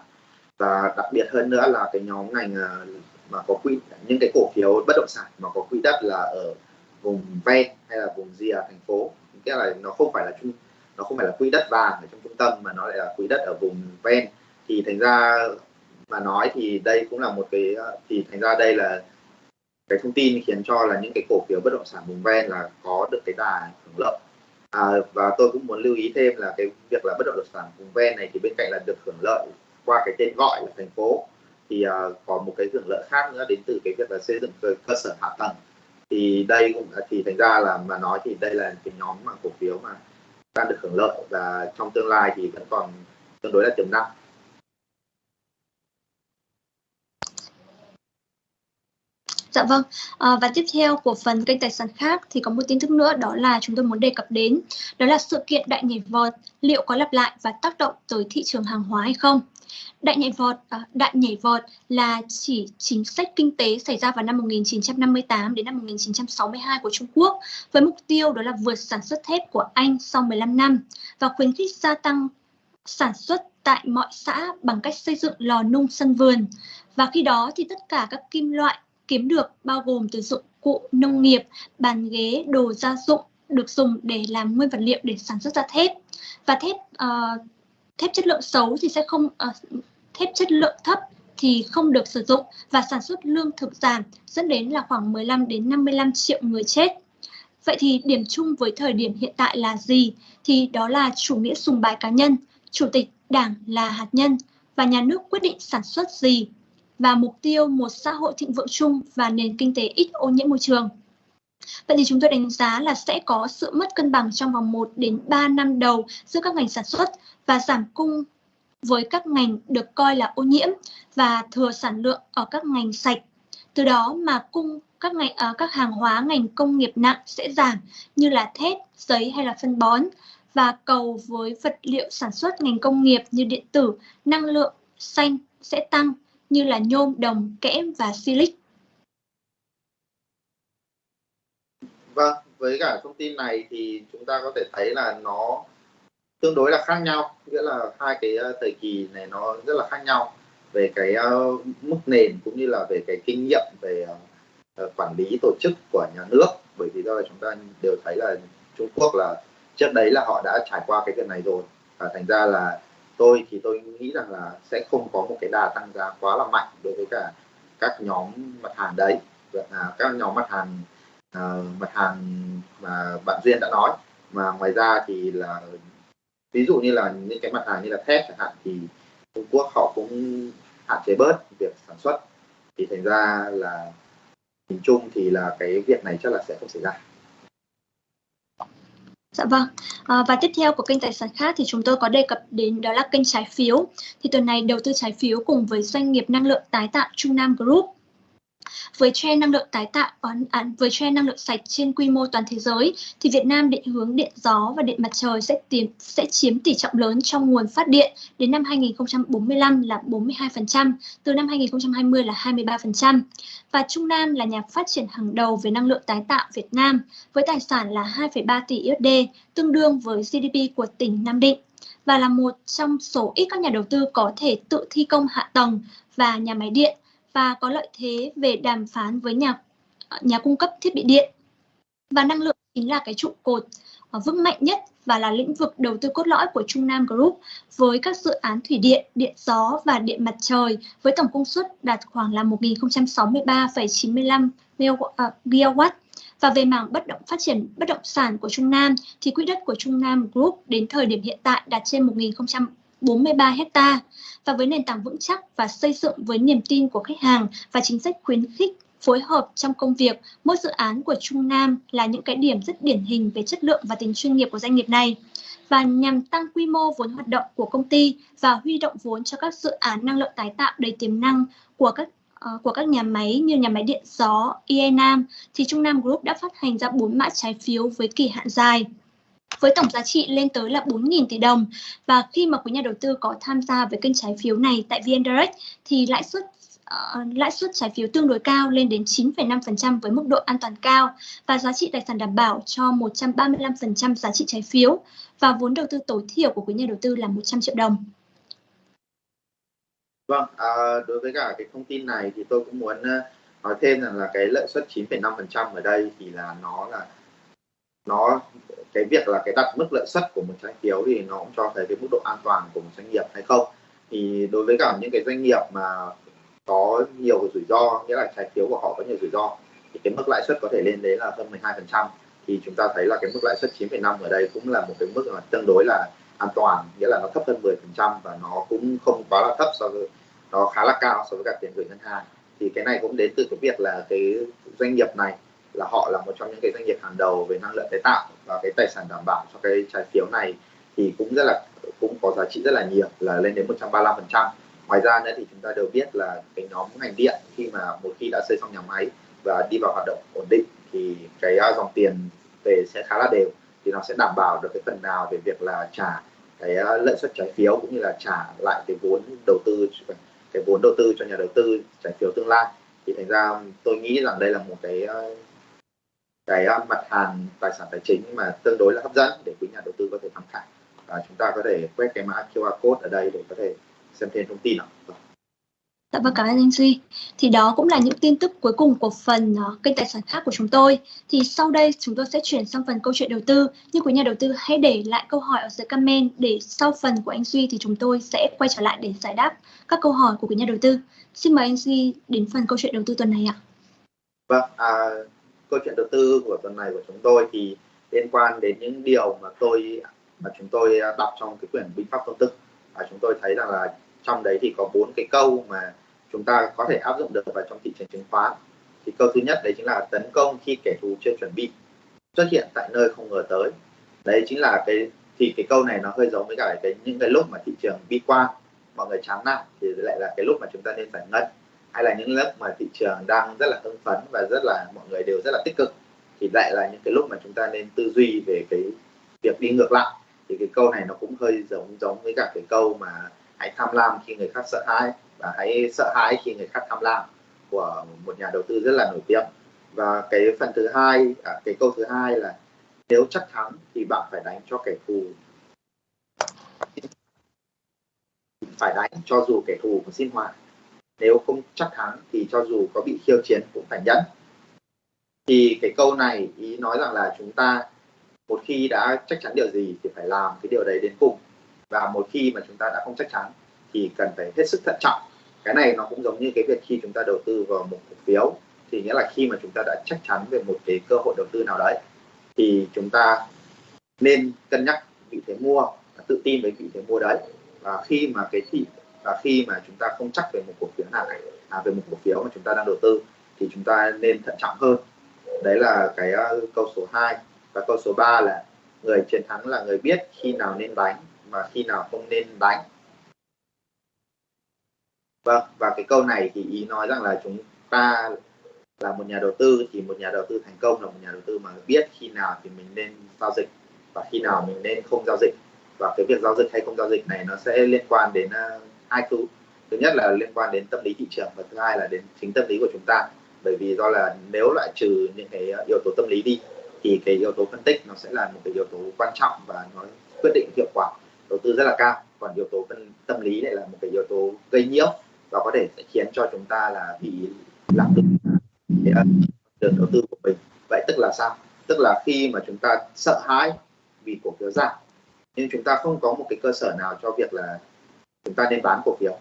Speaker 2: và đặc biệt hơn nữa là cái nhóm ngành ờ, mà có quỹ những cái cổ phiếu bất động sản mà có quỹ đất là ở vùng ven hay là vùng rìa à, thành phố nghĩa là nó không phải là chung nó không phải là quỹ đất vàng ở trong trung tâm mà nó lại là quỹ đất ở vùng ven thì thành ra mà nói thì đây cũng là một cái ờ, thì thành ra đây là cái thông tin khiến cho là những cái cổ phiếu bất động sản vùng ven là có được cái đà hưởng lợi. À, và tôi cũng muốn lưu ý thêm là cái việc là bất động sản vùng ven này thì bên cạnh là được hưởng lợi qua cái tên gọi là thành phố thì uh, có một cái hưởng lợi khác nữa đến từ cái việc là xây dựng cơ, cơ sở hạ tầng. Thì đây cũng thì thành ra là mà nói thì đây là cái nhóm mà cổ phiếu mà đang được hưởng lợi và trong tương lai thì vẫn còn tương đối là tiềm năng.
Speaker 3: Dạ vâng, à, và tiếp theo của phần kênh tài sản khác thì có một tin tức nữa đó là chúng tôi muốn đề cập đến đó là sự kiện đại nhảy vọt liệu có lặp lại và tác động tới thị trường hàng hóa hay không? Đại nhảy vọt, à, đại nhảy vọt là chỉ chính sách kinh tế xảy ra vào năm 1958 đến năm 1962 của Trung Quốc với mục tiêu đó là vượt sản xuất thép của Anh sau 15 năm và khuyến khích gia tăng sản xuất tại mọi xã bằng cách xây dựng lò nung sân vườn. Và khi đó thì tất cả các kim loại kiếm được bao gồm từ dụng cụ nông nghiệp, bàn ghế, đồ gia dụng được dùng để làm nguyên vật liệu để sản xuất ra thép. Và thép uh, thép chất lượng xấu thì sẽ không uh, thép chất lượng thấp thì không được sử dụng và sản xuất lương thực giảm dẫn đến là khoảng 15 đến 55 triệu người chết. Vậy thì điểm chung với thời điểm hiện tại là gì? Thì đó là chủ nghĩa sùng bái cá nhân, chủ tịch đảng là hạt nhân và nhà nước quyết định sản xuất gì và mục tiêu một xã hội thịnh vượng chung và nền kinh tế ít ô nhiễm môi trường. Vậy thì chúng tôi đánh giá là sẽ có sự mất cân bằng trong vòng 1 đến 3 năm đầu giữa các ngành sản xuất và giảm cung với các ngành được coi là ô nhiễm và thừa sản lượng ở các ngành sạch. Từ đó mà cung các ngành ở các hàng hóa ngành công nghiệp nặng sẽ giảm như là thép, giấy hay là phân bón và cầu với vật liệu sản xuất ngành công nghiệp như điện tử, năng lượng xanh sẽ tăng như là nhôm, đồng, kẽm và silic.
Speaker 2: Vâng, với cả thông tin này thì chúng ta có thể thấy là nó tương đối là khác nhau nghĩa là hai cái ờ, thời kỳ này nó rất là khác nhau về cái uh, mức nền cũng như là về cái kinh nghiệm về uh, quản lý tổ chức của nhà nước bởi vì do là chúng ta đều thấy là Trung Quốc là trước đấy là họ đã trải qua cái việc này rồi và thành ra là tôi thì tôi nghĩ rằng là sẽ không có một cái đà tăng giá quá là mạnh đối với cả các nhóm mặt hàng đấy. À, các nhóm mặt hàng uh, mặt hàng mà bạn duyên đã nói. Mà ngoài ra thì là ví dụ như là những cái mặt hàng như là thép chẳng hạn thì Trung Quốc họ cũng hạn chế bớt việc sản xuất. Thì thành ra là nhìn chung thì là cái việc này chắc là sẽ không xảy ra.
Speaker 3: Dạ vâng. À, và tiếp theo của kênh tài sản khác thì chúng tôi có đề cập đến đó là kênh trái phiếu. Thì tuần này đầu tư trái phiếu cùng với doanh nghiệp năng lượng tái tạo Trung Nam Group với trend năng lượng tái tạo ờ, à, với trend năng lượng sạch trên quy mô toàn thế giới thì Việt Nam định hướng điện gió và điện mặt trời sẽ tiến sẽ chiếm tỷ trọng lớn trong nguồn phát điện đến năm 2045 là 42%, từ năm 2020 là 23%. Và Trung Nam là nhà phát triển hàng đầu về năng lượng tái tạo Việt Nam với tài sản là 2,3 tỷ USD, tương đương với GDP của tỉnh Nam Định và là một trong số ít các nhà đầu tư có thể tự thi công hạ tầng và nhà máy điện và có lợi thế về đàm phán với nhà nhà cung cấp thiết bị điện. Và năng lượng chính là cái trụ cột ờ, vững mạnh nhất và là lĩnh vực đầu tư cốt lõi của Trung Nam Group với các dự án thủy điện, điện gió và điện mặt trời với tổng công suất đạt khoảng là 1.063,95 à, GW. Và về mảng bất động phát triển bất động sản của Trung Nam thì quỹ đất của Trung Nam Group đến thời điểm hiện tại đạt trên 43 hecta. Và với nền tảng vững chắc và xây dựng với niềm tin của khách hàng và chính sách khuyến khích phối hợp trong công việc, mỗi dự án của Trung Nam là những cái điểm rất điển hình về chất lượng và tính chuyên nghiệp của doanh nghiệp này. Và nhằm tăng quy mô vốn hoạt động của công ty và huy động vốn cho các dự án năng lượng tái tạo đầy tiềm năng của các uh, của các nhà máy như nhà máy điện gió IE Nam thì Trung Nam Group đã phát hành ra 4 mã trái phiếu với kỳ hạn dài với tổng giá trị lên tới là 4.000 tỷ đồng. Và khi mà quý nhà đầu tư có tham gia với kênh trái phiếu này tại VN Direct thì lãi suất Uh, lãi suất trái phiếu tương đối cao lên đến 9,5% với mức độ an toàn cao và giá trị tài sản đảm bảo cho 135% giá trị trái phiếu và vốn đầu tư tối thiểu của quý nhà đầu tư là 100 triệu đồng.
Speaker 2: Vâng, à, đối với cả cái thông tin này thì tôi cũng muốn ờ, nói thêm rằng là cái lợi suất 9,5% ở đây thì là nó là nó cái việc là cái đặt mức lợi suất của một trái phiếu thì nó cũng cho thấy cái mức độ an toàn của một doanh nghiệp hay không. Thì đối với cả những cái doanh nghiệp mà có nhiều rủi ro nghĩa là trái phiếu của họ có nhiều rủi ro thì cái mức lãi suất có thể lên đến là hơn 12 phần trăm. Thì chúng ta thấy là cái mức lãi suất 9,5 ở đây cũng là một cái mức là tương đối là an toàn nghĩa là nó thấp hơn 10 phần trăm và nó cũng không quá là thấp so với nó khá là cao so với cả tiền gửi ngân hàng. Thì cái này cũng đến từ cái việc là cái doanh nghiệp này là họ là một trong những cái doanh nghiệp hàng đầu về năng lượng tái tạo và cái tài sản đảm bảo cho cái trái phiếu này thì cũng rất là, cũng có giá trị rất là nhiều, là lên đến 135 phần trăm. Ngoài ra nữa thì chúng ta đều biết là cái nhóm ngành điện khi mà một khi đã xây xong nhà máy và đi vào hoạt động ổn định thì cái à, dòng tiền về sẽ khá là đều. Thì nó sẽ đảm bảo được cái phần nào về việc là trả cái à, lợi suất trái phiếu cũng như là trả lại cái vốn đầu tư, cái vốn đầu tư cho nhà đầu tư trái phiếu tương lai. Thì thành ra tôi nghĩ rằng đây là một cái à, cái mặt hàng tài sản tài chính mà tương đối là hấp dẫn để quý nhà đầu tư có thể tham khảo và chúng ta có thể quét cái mã QR code ở đây để có thể xem thêm thông tin ạ.
Speaker 3: Dạ vâng cảm ơn anh Duy. Thì đó cũng là những tin tức cuối cùng của phần uh, kênh tài sản khác của chúng tôi. Thì sau đây chúng tôi sẽ chuyển sang phần câu chuyện đầu tư. Nhưng quý nhà đầu tư hãy để lại câu hỏi ở dưới comment để sau phần của anh Duy thì chúng tôi sẽ quay trở lại để giải đáp các câu hỏi của quý nhà đầu tư. Xin mời anh Duy đến phần câu chuyện đầu tư tuần này ạ.
Speaker 2: Vâng, à, câu chuyện đầu tư của tuần này của chúng tôi thì liên quan đến những điều mà tôi, mà chúng tôi đọc trong cái quyển binh pháp công tức và chúng tôi thấy rằng là trong đấy thì có bốn cái câu mà chúng ta có thể áp dụng được vào trong thị trường chứng khoán. Thì câu thứ nhất đấy chính là tấn công khi kẻ thù chưa chuẩn bị, xuất hiện tại nơi không ngờ tới. Đấy chính là cái, thì cái câu này nó hơi giống với cả cái, những cái lúc mà thị trường bi quan, mọi người chán nản thì lại là cái lúc mà chúng ta nên giải ngân hay là những lúc mà thị trường đang rất là hưng phấn và rất là mọi người đều rất là tích cực thì lại là những cái lúc mà chúng ta nên tư duy về cái việc đi ngược lại. Thì cái câu này nó cũng hơi giống giống với cả cái câu mà hãy tham lam khi người khác sợ hãi và hãy sợ hãi khi người khác tham lam của một nhà đầu tư rất là nổi tiếng. Và cái phần thứ hai à, cái câu thứ hai là nếu chắc thắng thì bạn phải đánh cho kẻ thù. Phải đánh cho dù kẻ thù có xin hòa nếu không chắc thắng thì cho dù có bị khiêu chiến cũng phải nhẫn. Thì cái câu này ý nói rằng là chúng ta một khi đã chắc chắn điều gì thì phải làm cái điều đấy đến cùng. Và một khi mà chúng ta đã không chắc chắn thì cần phải hết sức thận trọng. Cái này nó cũng giống như cái việc khi chúng ta đầu tư vào một cổ phiếu, thì nghĩa là khi mà chúng ta đã chắc chắn về một cái cơ hội đầu tư nào đấy, thì chúng ta nên cân nhắc vị thế mua tự tin với vị thế mua đấy. Và khi mà cái thị và khi mà chúng ta không chắc về một cổ phiếu nào à, về một cổ phiếu mà chúng ta đang đầu tư thì chúng ta nên thận trọng hơn. Đấy là cái uh, câu số 2 và câu số 3 là người chiến thắng là người biết khi nào nên đánh mà khi nào không nên đánh. Vâng và cái câu này thì ý nói rằng là chúng ta là một nhà đầu tư thì một nhà đầu tư thành công là một nhà đầu tư mà biết khi nào thì mình nên giao dịch và khi nào mình nên không giao dịch. Và cái việc giao dịch hay không giao dịch này nó sẽ liên quan đến uh, hai thứ. Thứ nhất là liên quan đến tâm lý thị trường và thứ hai là đến chính tâm lý của chúng ta. Bởi vì do là nếu loại trừ những cái yếu tố tâm lý đi, thì cái yếu tố phân tích nó sẽ là một cái yếu tố quan trọng và nó quyết định hiệu quả đầu tư rất là cao. Còn yếu tố phân, tâm lý lại là một cái yếu tố gây nhiễu và có thể sẽ khiến cho chúng ta là bị lạc đường ờ, đường đầu tư của mình. Vậy tức là sao? Tức là khi mà chúng ta sợ hãi vì cổ phiếu giảm, nhưng chúng ta không có một cái cơ sở nào cho việc là chúng ta nên bán cổ phiếu.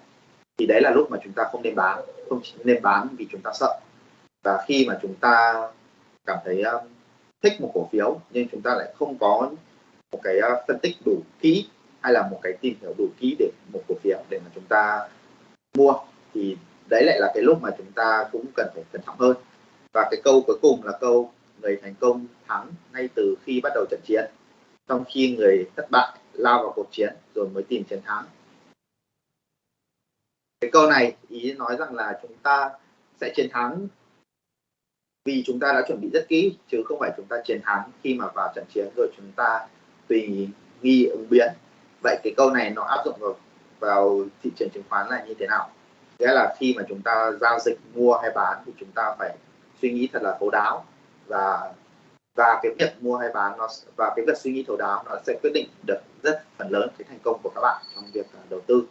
Speaker 2: Thì đấy là lúc mà chúng ta không nên bán không nên bán vì chúng ta sợ. Và khi mà chúng ta cảm thấy um, thích một cổ phiếu nhưng chúng ta lại không có một cái uh, phân tích đủ kỹ hay là một cái tìm hiểu đủ kỹ để một cổ phiếu để mà chúng ta mua thì đấy lại là cái lúc mà chúng ta cũng cần phải cẩn trọng hơn. Và cái câu cuối cùng là câu người thành công thắng ngay từ khi bắt đầu trận chiến trong khi người thất bại lao vào cuộc chiến rồi mới tìm chiến thắng cái câu này ý nói rằng là chúng ta sẽ chiến thắng vì chúng ta đã chuẩn bị rất kỹ chứ không phải chúng ta chiến thắng khi mà vào trận chiến rồi chúng ta tùy nghi ứng biến. Vậy cái câu này nó áp dụng vào, vào thị trường chứng khoán là như thế nào? Nghĩa là khi mà chúng ta giao dịch mua hay bán thì chúng ta phải suy nghĩ thật là thấu đáo và và cái việc mua hay bán nó và cái việc suy nghĩ thấu đáo nó sẽ quyết định được rất phần lớn cái thành công của các bạn trong việc à, đầu tư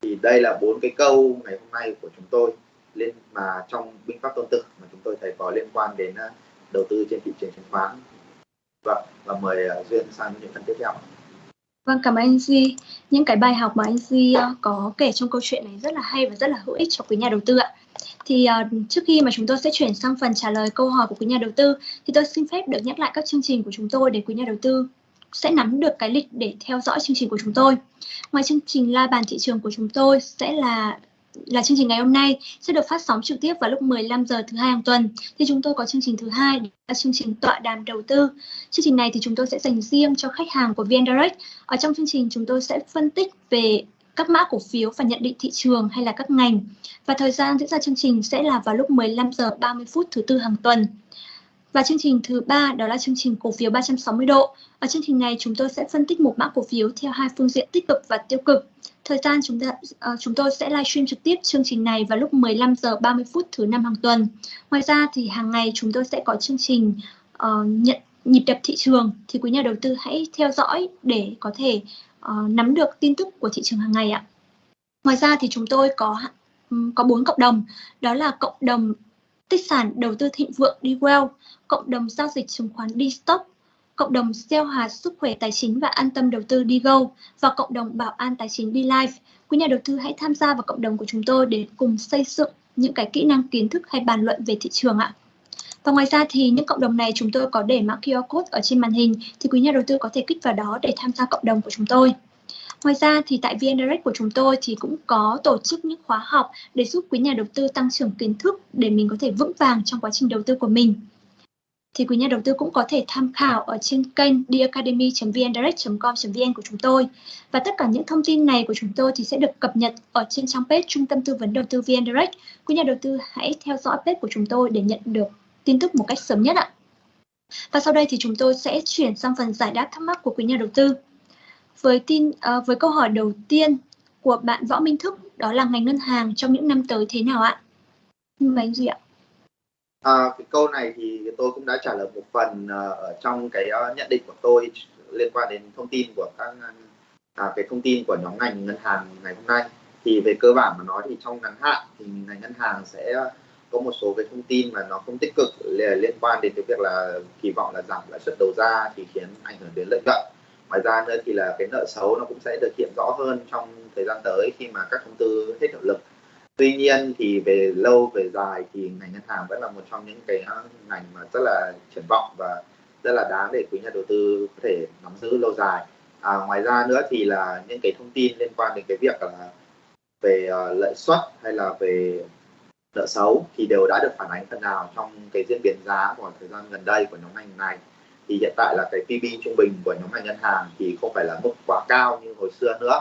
Speaker 2: thì đây là bốn cái câu ngày hôm nay của chúng tôi lên mà trong binh pháp tôn tử mà chúng tôi thấy có liên quan đến ờ, đầu tư trên thị trường chứng khoán vâng và mời ờ, duyên sang những phần tiếp theo
Speaker 3: Vâng, cảm ơn anh Duy. Những cái bài học mà anh Duy ờ, có kể trong câu chuyện này rất là hay và rất là hữu ích cho quý nhà đầu tư ạ. Thì uh, trước khi mà chúng tôi sẽ chuyển sang phần trả lời câu hỏi của quý nhà đầu tư thì tôi xin phép được nhắc lại các chương trình của chúng tôi để quý nhà đầu tư sẽ nắm được cái lịch để theo dõi chương trình của chúng tôi. Ngoài chương trình la bàn thị trường của chúng tôi sẽ là là chương trình ngày hôm nay sẽ được phát sóng trực tiếp vào lúc 15 giờ thứ hai hàng tuần. Thì chúng tôi có chương trình thứ hai là chương trình tọa đàm đầu tư. Chương trình này thì chúng tôi sẽ dành riêng cho khách hàng của VN Direct. Ở trong chương trình chúng tôi sẽ phân tích về các mã cổ phiếu và nhận định thị trường hay là các ngành. Và thời gian diễn ra chương trình sẽ là vào lúc 15 giờ 30 phút thứ tư hàng tuần. Và chương trình thứ ba đó là chương trình cổ phiếu 360 độ. Ở chương trình này chúng tôi sẽ phân tích một mã cổ phiếu theo hai phương diện tích cực và tiêu cực. Thời gian chúng ta uh, chúng tôi sẽ livestream trực tiếp chương trình này vào lúc 15 giờ 30 phút thứ năm hàng tuần. Ngoài ra thì hàng ngày chúng tôi sẽ có chương trình uh, nhận nhịp đập thị trường thì quý nhà đầu tư hãy theo dõi để có thể uh, nắm được tin tức của thị trường hàng ngày ạ. Ngoài ra thì chúng tôi có um, có bốn cộng đồng, đó là cộng đồng tích sản đầu tư thịnh vượng đi well, cộng đồng giao dịch chứng khoán đi stock, cộng đồng gieo hạt sức khỏe tài chính và an tâm đầu tư DGO go và cộng đồng bảo an tài chính DLife. Quý nhà đầu tư hãy tham gia vào cộng đồng của chúng tôi để cùng xây dựng những cái kỹ năng kiến thức hay bàn luận về thị trường ạ. Và ngoài ra thì những cộng đồng này chúng tôi có để mã QR code ở trên màn hình thì quý nhà đầu tư có thể kích vào đó để tham gia cộng đồng của chúng tôi. Ngoài ra thì tại VN Direct của chúng tôi thì cũng có tổ chức những khóa học để giúp quý nhà đầu tư tăng trưởng kiến thức để mình có thể vững vàng trong quá trình đầu tư của mình. Thì quý nhà đầu tư cũng có thể tham khảo ở trên kênh diacademy.vndirect.com.vn của chúng tôi. Và tất cả những thông tin này của chúng tôi thì sẽ được cập nhật ở trên trang page Trung tâm Tư vấn Đầu tư VN Direct. Quý nhà đầu tư hãy theo dõi page của chúng tôi để nhận được tin tức một cách sớm nhất ạ. Và sau đây thì chúng tôi sẽ chuyển sang phần giải đáp thắc mắc của quý nhà đầu tư. Với tin uh, với câu hỏi đầu tiên của bạn Võ Minh Thức đó là ngành ngân hàng trong những năm tới thế nào ạ? Mời anh Duy ạ.
Speaker 2: À, cái câu này thì tôi cũng đã trả lời một phần uh, ở trong cái uh, nhận định của tôi liên quan đến thông tin của các à, cái thông tin của nhóm ngành ngân hàng ngày hôm nay. Thì về cơ bản mà nói thì trong ngắn hạn thì ngành ngân hàng sẽ có một số cái thông tin mà nó không tích cực liên quan đến cái việc là kỳ vọng là giảm lãi suất đầu ra thì khiến ảnh hưởng đến lợi nhuận. Ngoài ra nữa thì là cái nợ xấu nó cũng sẽ được hiện rõ hơn trong thời gian tới khi mà các thông tư hết hiệu lực tuy nhiên thì về lâu về dài thì ngành ngân hàng vẫn là một trong những cái ngành mà rất là triển vọng và rất là đáng để quý nhà đầu tư có thể nắm giữ lâu dài. À, ngoài ra nữa thì là những cái thông tin liên quan đến cái việc là về uh, lợi suất hay là về nợ xấu thì đều đã được phản ánh phần nào trong cái diễn biến giá của thời gian gần đây của nhóm ngành này. Thì hiện tại là cái PB trung bình của nhóm ngành ngân hàng thì không phải là mức quá cao như hồi xưa nữa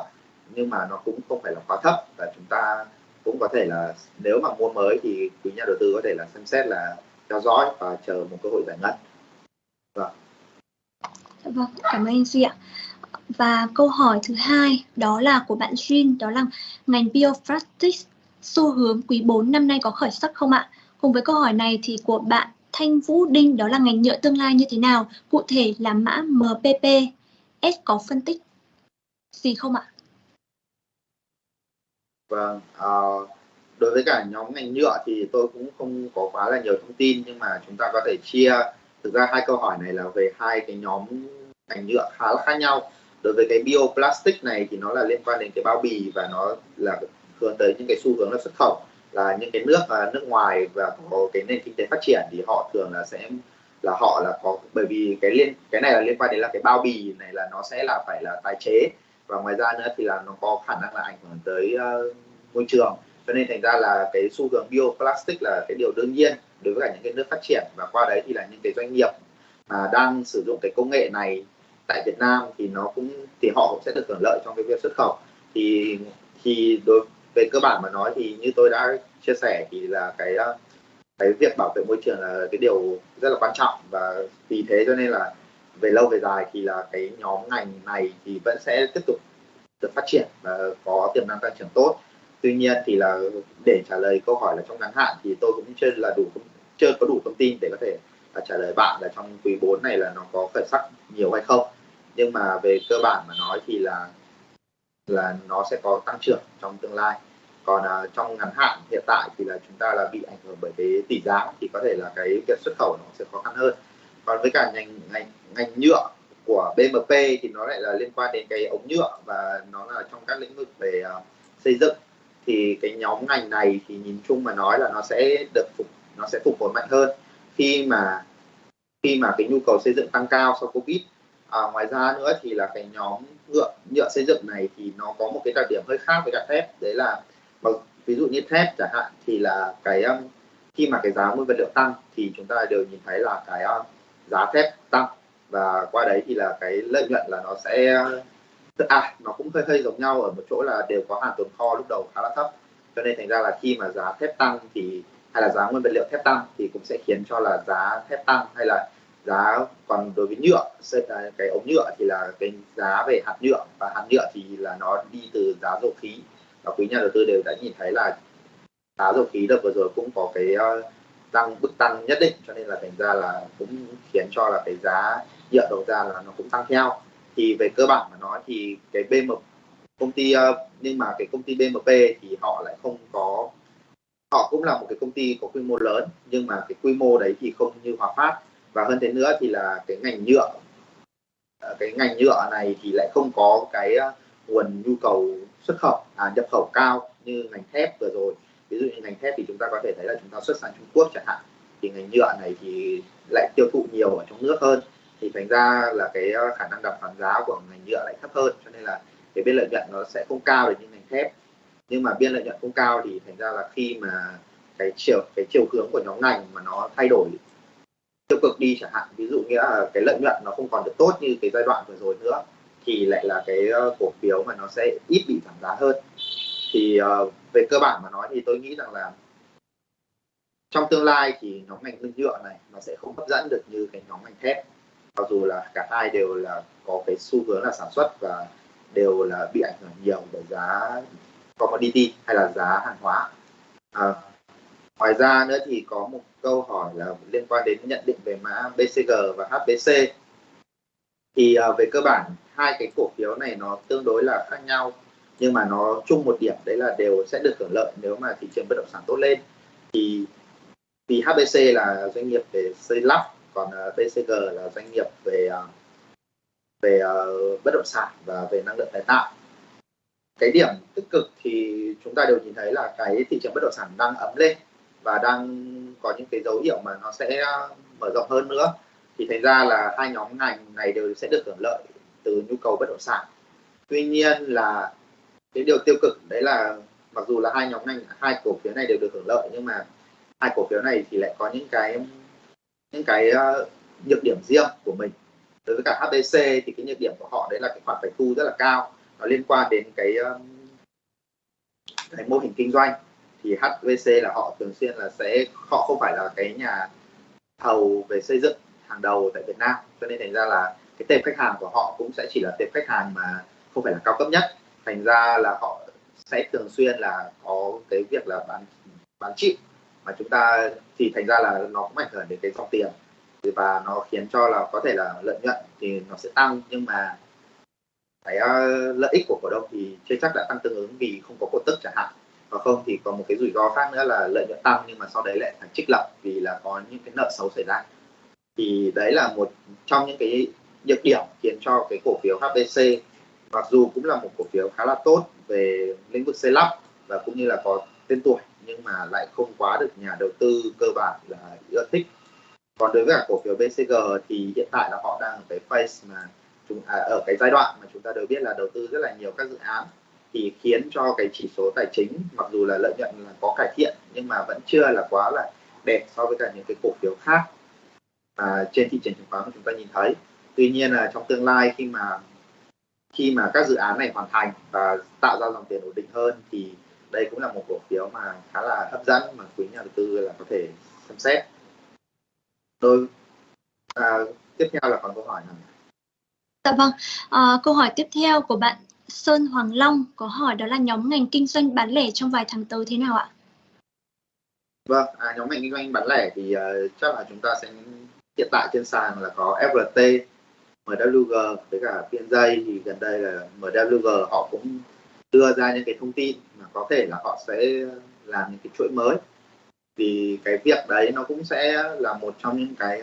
Speaker 2: nhưng mà nó cũng không phải là quá thấp và chúng ta cũng có thể là nếu mà mua mới thì quý nhà đầu tư có thể là xem xét là theo dõi và chờ một cơ hội giải ngân
Speaker 3: vâng dạ vâng cảm ơn anh Duy ạ và câu hỏi thứ hai đó là của bạn Jin, đó là ngành bioplastics xu hướng quý 4 năm nay có khởi sắc không ạ? Cùng với câu hỏi này thì của bạn Thanh Vũ Đinh, đó là ngành nhựa tương lai như thế nào? Cụ thể là mã MPP. S có phân tích gì không ạ?
Speaker 2: Vâng, à, đối với cả nhóm ngành nhựa thì tôi cũng không có quá là nhiều thông tin nhưng mà chúng ta có thể chia thực ra hai câu hỏi này là về hai cái nhóm ngành nhựa khá là khác nhau. Đối với cái bioplastic này thì nó là liên quan đến cái bao bì và nó là hướng tới những cái xu hướng là xuất khẩu là những cái nước ờ, nước ngoài và có cái nền kinh tế phát triển thì họ thường là sẽ là họ là có bởi vì cái liên cái này là liên quan đến là cái bao bì này là nó sẽ là phải là tái chế và ngoài ra nữa thì là nó có khả năng là ảnh hưởng tới uh, môi trường. Cho nên thành ra là cái xu hướng bioplastic là cái điều đương nhiên đối với cả những cái nước phát triển. Và qua đấy thì là những cái doanh nghiệp mà đang sử dụng cái công nghệ này tại Việt Nam thì nó cũng thì họ cũng sẽ được hưởng lợi trong cái việc xuất khẩu. Thì thì đối về cơ bản mà nói thì như tôi đã chia sẻ thì là cái ờ, cái việc bảo vệ môi trường là cái điều rất là quan trọng. Và vì thế cho nên là về lâu về dài thì là cái nhóm ngành này thì vẫn sẽ tiếp tục được phát triển và có tiềm năng tăng trưởng tốt. Tuy nhiên thì là để trả lời câu hỏi là trong ngắn hạn thì tôi cũng chưa là đủ chưa có đủ thông tin để có thể là trả lời bạn là trong quý 4 này là nó có khởi sắc nhiều hay không. Nhưng mà về cơ bản mà nói thì là là nó sẽ có tăng trưởng trong tương lai. Còn uh, trong ngắn hạn hiện tại thì là chúng ta là bị ảnh hưởng bởi cái tỷ giá thì có thể là cái việc xuất khẩu nó sẽ khó khăn hơn. Còn với cả ngành ngành ngành nhựa của BMP thì nó lại là liên quan đến cái ống nhựa và nó là trong các lĩnh vực về uh, xây dựng. Thì cái nhóm ngành này thì nhìn chung mà nói là nó sẽ được phục nó sẽ phục hồi mạnh hơn khi mà khi mà cái nhu cầu xây dựng tăng cao sau covid. À, ngoài ra nữa thì là cái nhóm nhựa nhựa xây dựng này thì nó có một cái đặc điểm hơi khác với cả thép. Đấy là ví dụ như thép chẳng hạn thì là cái khi mà cái giá nguyên vật liệu tăng thì chúng ta đều nhìn thấy là cái giá thép tăng và qua đấy thì là cái lợi nhuận là nó sẽ à nó cũng hơi hơi giống nhau ở một chỗ là đều có hàng tồn kho lúc đầu khá là thấp. Cho nên thành ra là khi mà giá thép tăng thì, hay là giá nguyên vật liệu thép tăng thì cũng sẽ khiến cho là giá thép tăng hay là giá còn đối với nhựa à, cái ống nhựa thì là cái giá về hạt nhựa. Và hạt nhựa thì là nó đi từ giá dầu khí. Và quý nhà đầu tư đều đã nhìn thấy là giá dầu khí đợt vừa rồi cũng có cái ờ, tăng bức tăng nhất định. Cho nên là thành ra là cũng khiến cho là cái giá nhựa đầu ra là nó cũng tăng theo. Thì về cơ bản mà nói thì cái BM công ty ờ, nhưng mà cái công ty BMP thì họ lại không có họ cũng là một cái công ty có quy mô lớn nhưng mà cái quy mô đấy thì không như Hòa Phát. Và hơn thế nữa thì là cái ngành nhựa ờ, cái ngành nhựa này thì lại không có cái ờ, nguồn nhu cầu xuất khẩu à, nhập khẩu cao như ngành thép vừa rồi. Ví dụ như ngành thép thì chúng ta có thể thấy là chúng ta xuất sang Trung Quốc chẳng hạn. Thì ngành nhựa này thì lại tiêu thụ nhiều ở trong nước hơn thì thành ra là cái ờ, khả năng đàm phán giá của ngành nhựa lại thấp hơn cho nên là cái biên lợi nhuận nó sẽ không cao được như ngành thép. Nhưng mà biên lợi nhuận không cao thì thành ra là khi mà cái chiều cái chiều hướng của nhóm ngành mà nó thay đổi tiêu cực đi chẳng hạn ví dụ nghĩa là cái lợi nhuận nó không còn được tốt như cái giai đoạn vừa rồi nữa thì lại là cái ờ, cổ phiếu mà nó sẽ ít bị giảm giá hơn. Thì uh, về cơ bản mà nói thì tôi nghĩ rằng là trong tương lai thì nhóm ngành nhựa này nó sẽ không hấp dẫn được như cái nhóm ngành thép mặc dù là cả hai đều là có cái xu hướng là sản xuất và đều là bị ảnh hưởng nhiều bởi giá commodity hay là giá hàng hóa. À, ngoài ra nữa thì có một câu hỏi là liên quan đến nhận định về mã BCG và HBC thì à, về cơ bản hai cái cổ phiếu này nó tương đối là khác nhau nhưng mà nó chung một điểm đấy là đều sẽ được hưởng lợi nếu mà thị trường bất động sản tốt lên. Thì vì HBC là doanh nghiệp về xây lắp còn à, BCG là doanh nghiệp về à, về à, bất động sản và về năng lượng tái tạo. Cái điểm tích cực thì chúng ta đều nhìn thấy là cái thị trường bất động sản đang ấm lên và đang có những cái dấu hiệu mà nó sẽ mở rộng hơn nữa. Thì thành ra là hai nhóm ngành này đều sẽ được hưởng lợi từ nhu cầu bất động sản. Tuy nhiên là cái điều tiêu cực đấy là mặc dù là hai nhóm ngành, hai cổ phiếu này đều được hưởng lợi nhưng mà hai cổ phiếu này thì lại có những cái những cái uh, nhược điểm riêng của mình. Đối với cả HTC thì cái nhược điểm của họ đấy là cái khoản phải thu rất là cao. Nó liên quan đến cái um, cái mô hình kinh doanh. Thì HVC là họ thường xuyên là sẽ họ không phải là cái nhà thầu về xây dựng hàng đầu tại Việt Nam. Cho nên thành ra là cái tệp khách hàng của họ cũng sẽ chỉ là tệp khách hàng mà không phải là cao cấp nhất. Thành ra là họ sẽ thường xuyên là có cái việc là bán bán chịu mà chúng ta thì thành ra là nó cũng ảnh hưởng đến cái dòng tiền. Và nó khiến cho là có thể là lợi nhuận thì nó sẽ tăng nhưng mà cái uh, lợi ích của cổ đông thì chưa chắc đã tăng tương ứng vì không có cổ tức chẳng hạn. Và không thì có một cái rủi ro khác nữa là lợi nhuận tăng nhưng mà sau đấy lại phải trích lập vì là có những cái nợ xấu xảy ra. Thì đấy là một trong những cái nhược điểm khiến cho cái cổ phiếu HBC mặc dù cũng là một cổ phiếu khá là tốt về lĩnh vực xây lắp và cũng như là có tên tuổi nhưng mà lại không quá được nhà đầu tư cơ bản là ưa thích còn đối với cả cổ phiếu BCG thì hiện tại là họ đang ở cái phase mà chúng à, ở cái giai đoạn mà chúng ta đều biết là đầu tư rất là nhiều các dự án thì khiến cho cái chỉ số tài chính mặc dù là lợi nhuận là có cải thiện nhưng mà vẫn chưa là quá là đẹp so với cả những cái cổ phiếu khác à, trên thị trường chứng khoán mà chúng ta nhìn thấy. Tuy nhiên là trong tương lai khi mà khi mà các dự án này hoàn thành và tạo ra dòng tiền ổn định hơn thì đây cũng là một cổ phiếu mà khá là hấp dẫn mà quý nhà đầu tư là có thể xem xét. Tôi à, tiếp theo là còn câu hỏi nào
Speaker 3: Dạ vâng, à, câu hỏi tiếp theo của bạn Sơn Hoàng Long có hỏi đó là nhóm ngành kinh doanh bán lẻ trong vài tháng tới thế nào ạ?
Speaker 2: Vâng, à, nhóm ngành kinh doanh bán lẻ thì uh, chắc là chúng ta sẽ hiện tại trên sàn là có FRT, MWG với cả PNJ thì gần đây là MWG họ cũng đưa ra những cái thông tin mà có thể là họ sẽ làm những cái chuỗi mới. Thì cái việc đấy nó cũng sẽ là một trong những cái,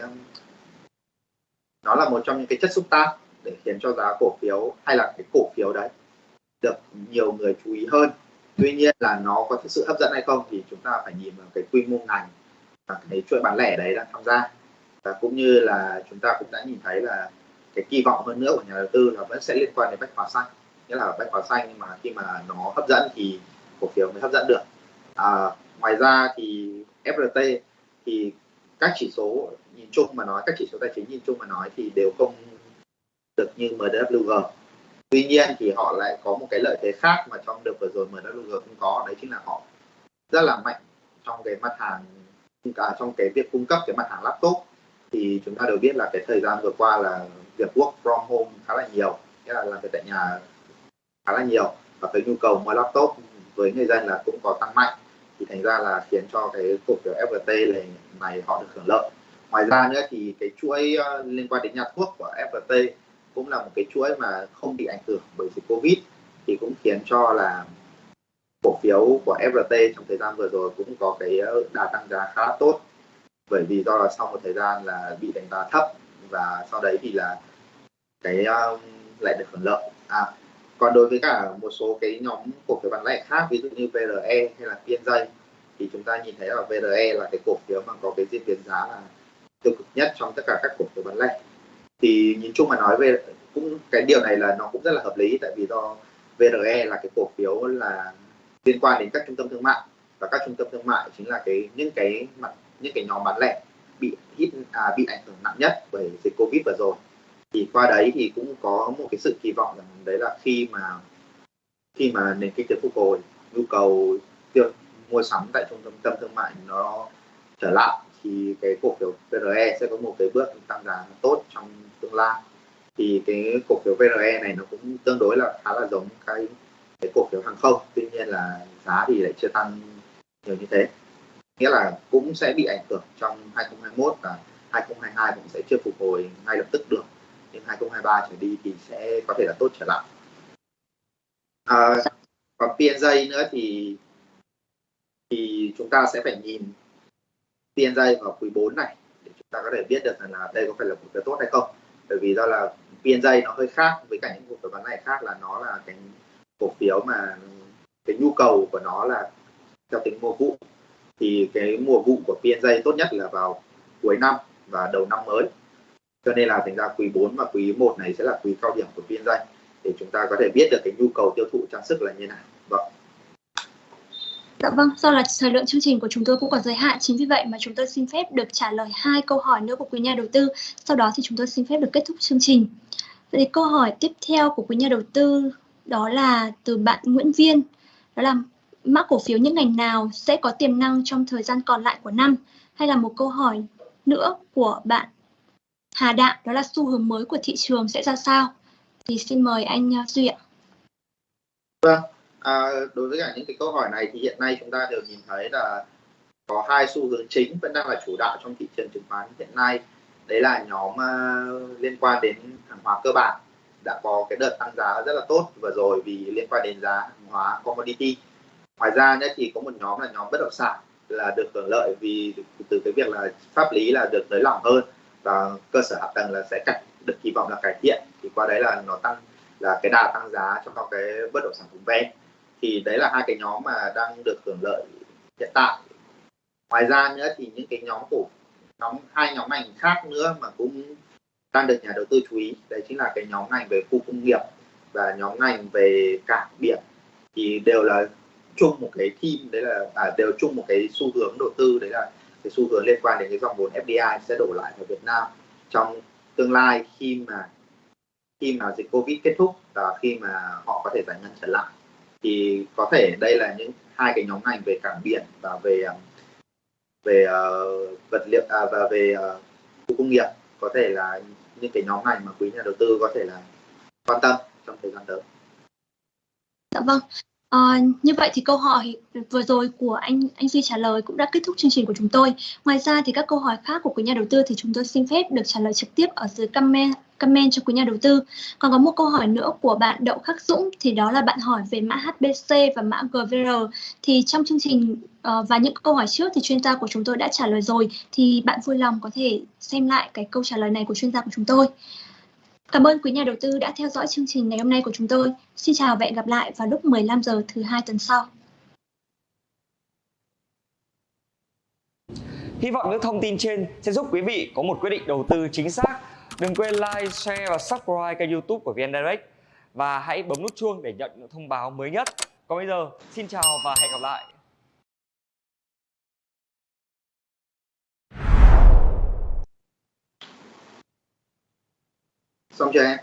Speaker 2: nó là một trong những cái chất xúc tác để khiến cho giá cổ phiếu hay là cái cổ phiếu đấy được nhiều người chú ý hơn. Tuy nhiên là nó có thực sự hấp dẫn hay không thì chúng ta phải nhìn vào cái quy mô ngành và cái chuỗi bán lẻ đấy đang tham gia. Và cũng như là chúng ta cũng đã nhìn thấy là cái kỳ vọng hơn nữa của nhà đầu tư là vẫn sẽ liên quan đến bách hóa xanh nghĩa là bách hóa xanh nhưng mà khi mà nó hấp dẫn thì cổ phiếu mới hấp dẫn được. À, ngoài ra thì FRT thì các chỉ số nhìn chung mà nói các chỉ số tài chính nhìn chung mà nói thì đều không được như MWG tuy nhiên thì họ lại có một cái lợi thế khác mà trong đợt vừa rồi MWG không có đấy chính là họ rất là mạnh trong cái mặt hàng cả trong cái việc cung cấp cái mặt hàng laptop. Thì chúng ta đều biết là cái thời gian vừa qua là việc work from home khá là nhiều nghĩa là làm việc tại nhà khá là nhiều. Và cái nhu cầu mua laptop với người dân là cũng có tăng mạnh. Thì thành ra là khiến cho cái cổ phiếu FPT này, này họ được hưởng lợi. Ngoài ra nữa thì cái chuỗi ờ, liên quan đến nhà thuốc của FPT cũng là một cái chuỗi mà không bị ảnh hưởng bởi dịch Covid. Thì cũng khiến cho là cổ phiếu của FRT trong thời gian vừa rồi cũng có cái ờ, đà tăng giá khá là tốt. Bởi vì do là sau một thời gian là bị đánh giá thấp và sau đấy thì là cái um, lại được hưởng lợi. À còn đối với cả một số cái nhóm cổ phiếu bán lẻ khác ví dụ như VRE hay là PNJ thì chúng ta nhìn thấy là VRE là cái cổ phiếu mà có cái diễn biến giá là tiêu cực nhất trong tất cả các cổ phiếu bán lẻ. Thì nhìn chung mà nói về cũng cái điều này là nó cũng rất là hợp lý tại vì do VRE là cái cổ phiếu là liên quan đến các trung tâm thương mại. Và các trung tâm thương mại chính là cái những cái mặt những cái nhóm bán lẻ bị hit à, bị ảnh hưởng nặng nhất bởi dịch covid vừa rồi thì qua đấy thì cũng có một cái sự kỳ vọng rằng đấy là khi mà khi mà nền kinh tế phục hồi, nhu cầu tiêu, mua sắm tại trung tâm thương mại nó trở lại, thì cái cổ phiếu VRE sẽ có một cái bước tăng giá tốt trong tương lai. Thì cái cổ phiếu VRE này nó cũng tương đối là khá là giống cái cái cổ phiếu hàng không, tuy nhiên là giá thì lại chưa tăng nhiều như thế. Nghĩa là cũng sẽ bị ảnh hưởng trong 2021 và 2022 cũng sẽ chưa phục hồi ngay lập tức được đến 2023 trở đi thì sẽ có thể là tốt trở lại. À, còn PNJ nữa thì thì chúng ta sẽ phải nhìn PNJ vào quý 4 này để chúng ta có thể biết được là đây có phải là một cái tốt hay không. Bởi vì do là PNJ nó hơi khác với cả những cổ phiếu bán này khác là nó là cái cổ phiếu mà cái nhu cầu của nó là theo tính mùa vụ. Thì cái mùa vụ của PNJ tốt nhất là vào cuối năm và đầu năm mới cho nên là thành ra quý 4 và quý 1 này sẽ là quý cao điểm của phiên doanh để chúng ta có thể biết được cái nhu cầu tiêu thụ trang sức là như nào vâng
Speaker 3: Dạ vâng, do là thời lượng chương trình của chúng tôi cũng còn giới hạn, chính vì vậy mà chúng tôi xin phép được trả lời hai câu hỏi nữa của quý nhà đầu tư. Sau đó thì chúng tôi xin phép được kết thúc chương trình. Vậy thì câu hỏi tiếp theo của quý nhà đầu tư đó là từ bạn Nguyễn Viên. Đó là mã cổ phiếu những ngành nào sẽ có tiềm năng trong thời gian còn lại của năm? Hay là một câu hỏi nữa của bạn Hà Đạm, đó là xu hướng mới của thị trường sẽ ra sao? Thì xin mời anh à, Duy ạ.
Speaker 2: Vâng, à, đối với cả những cái câu hỏi này thì hiện nay chúng ta đều nhìn thấy là có hai xu hướng chính vẫn đang là chủ đạo trong thị trường chứng khoán hiện nay đấy là nhóm uh, liên quan đến hàng hóa cơ bản đã có cái đợt tăng giá rất là tốt vừa rồi vì liên quan đến giá hàng hóa commodity ngoài ra nữa thì có một nhóm là nhóm bất động sản là được hưởng lợi vì từ cái việc là pháp lý là được nới lỏng hơn và cơ sở hạ tầng là sẽ cải, được kỳ vọng là cải thiện. Thì qua đấy là nó tăng là cái đà tăng giá trong cái bất động sản vùng ven. Thì đấy là hai cái nhóm mà đang được hưởng lợi hiện tại. Ngoài ra nữa thì những cái nhóm cổ nhóm hai nhóm ngành khác nữa mà cũng đang được nhà đầu tư chú ý đấy chính là cái nhóm ngành về khu công nghiệp và nhóm ngành về cảng biển. Thì đều là chung một cái team đấy là à, đều chung một cái xu hướng đầu tư đấy là cái xu hướng liên quan đến cái dòng vốn FDI sẽ đổ lại vào Việt Nam trong tương lai khi mà khi mà dịch Covid kết thúc và khi mà họ có thể giải ngân trở lại thì có thể đây là những hai cái nhóm ngành về cảng biển và về um, về uh, vật liệu à, và về uh, khu công nghiệp có thể là những cái nhóm ngành mà quý nhà đầu tư có thể là quan tâm trong thời gian tới.
Speaker 3: Dạ vâng. À, như vậy thì câu hỏi vừa rồi của anh anh Duy trả lời cũng đã kết thúc chương trình của chúng tôi. Ngoài ra thì các câu hỏi khác của quý nhà đầu tư thì chúng tôi xin phép được trả lời trực tiếp ở dưới comment comment cho quý nhà đầu tư. Còn có một câu hỏi nữa của bạn Đậu Khắc Dũng thì đó là bạn hỏi về mã HBC và mã GVR. Thì trong chương trình uh, và những câu hỏi trước thì chuyên gia của chúng tôi đã trả lời rồi thì bạn vui lòng có thể xem lại cái câu trả lời này của chuyên gia của chúng tôi. Cảm ơn quý nhà đầu tư đã theo dõi chương trình ngày hôm nay của chúng tôi. Xin chào và hẹn gặp lại vào lúc 15 giờ thứ hai tuần sau.
Speaker 4: Hy vọng những thông tin trên sẽ giúp quý vị có một quyết định đầu tư chính xác. Đừng quên like, share và subscribe kênh youtube của VN Direct. Và hãy bấm nút chuông để nhận những thông báo mới nhất. Còn bây giờ, xin chào và hẹn gặp lại.
Speaker 2: Xong chưa em?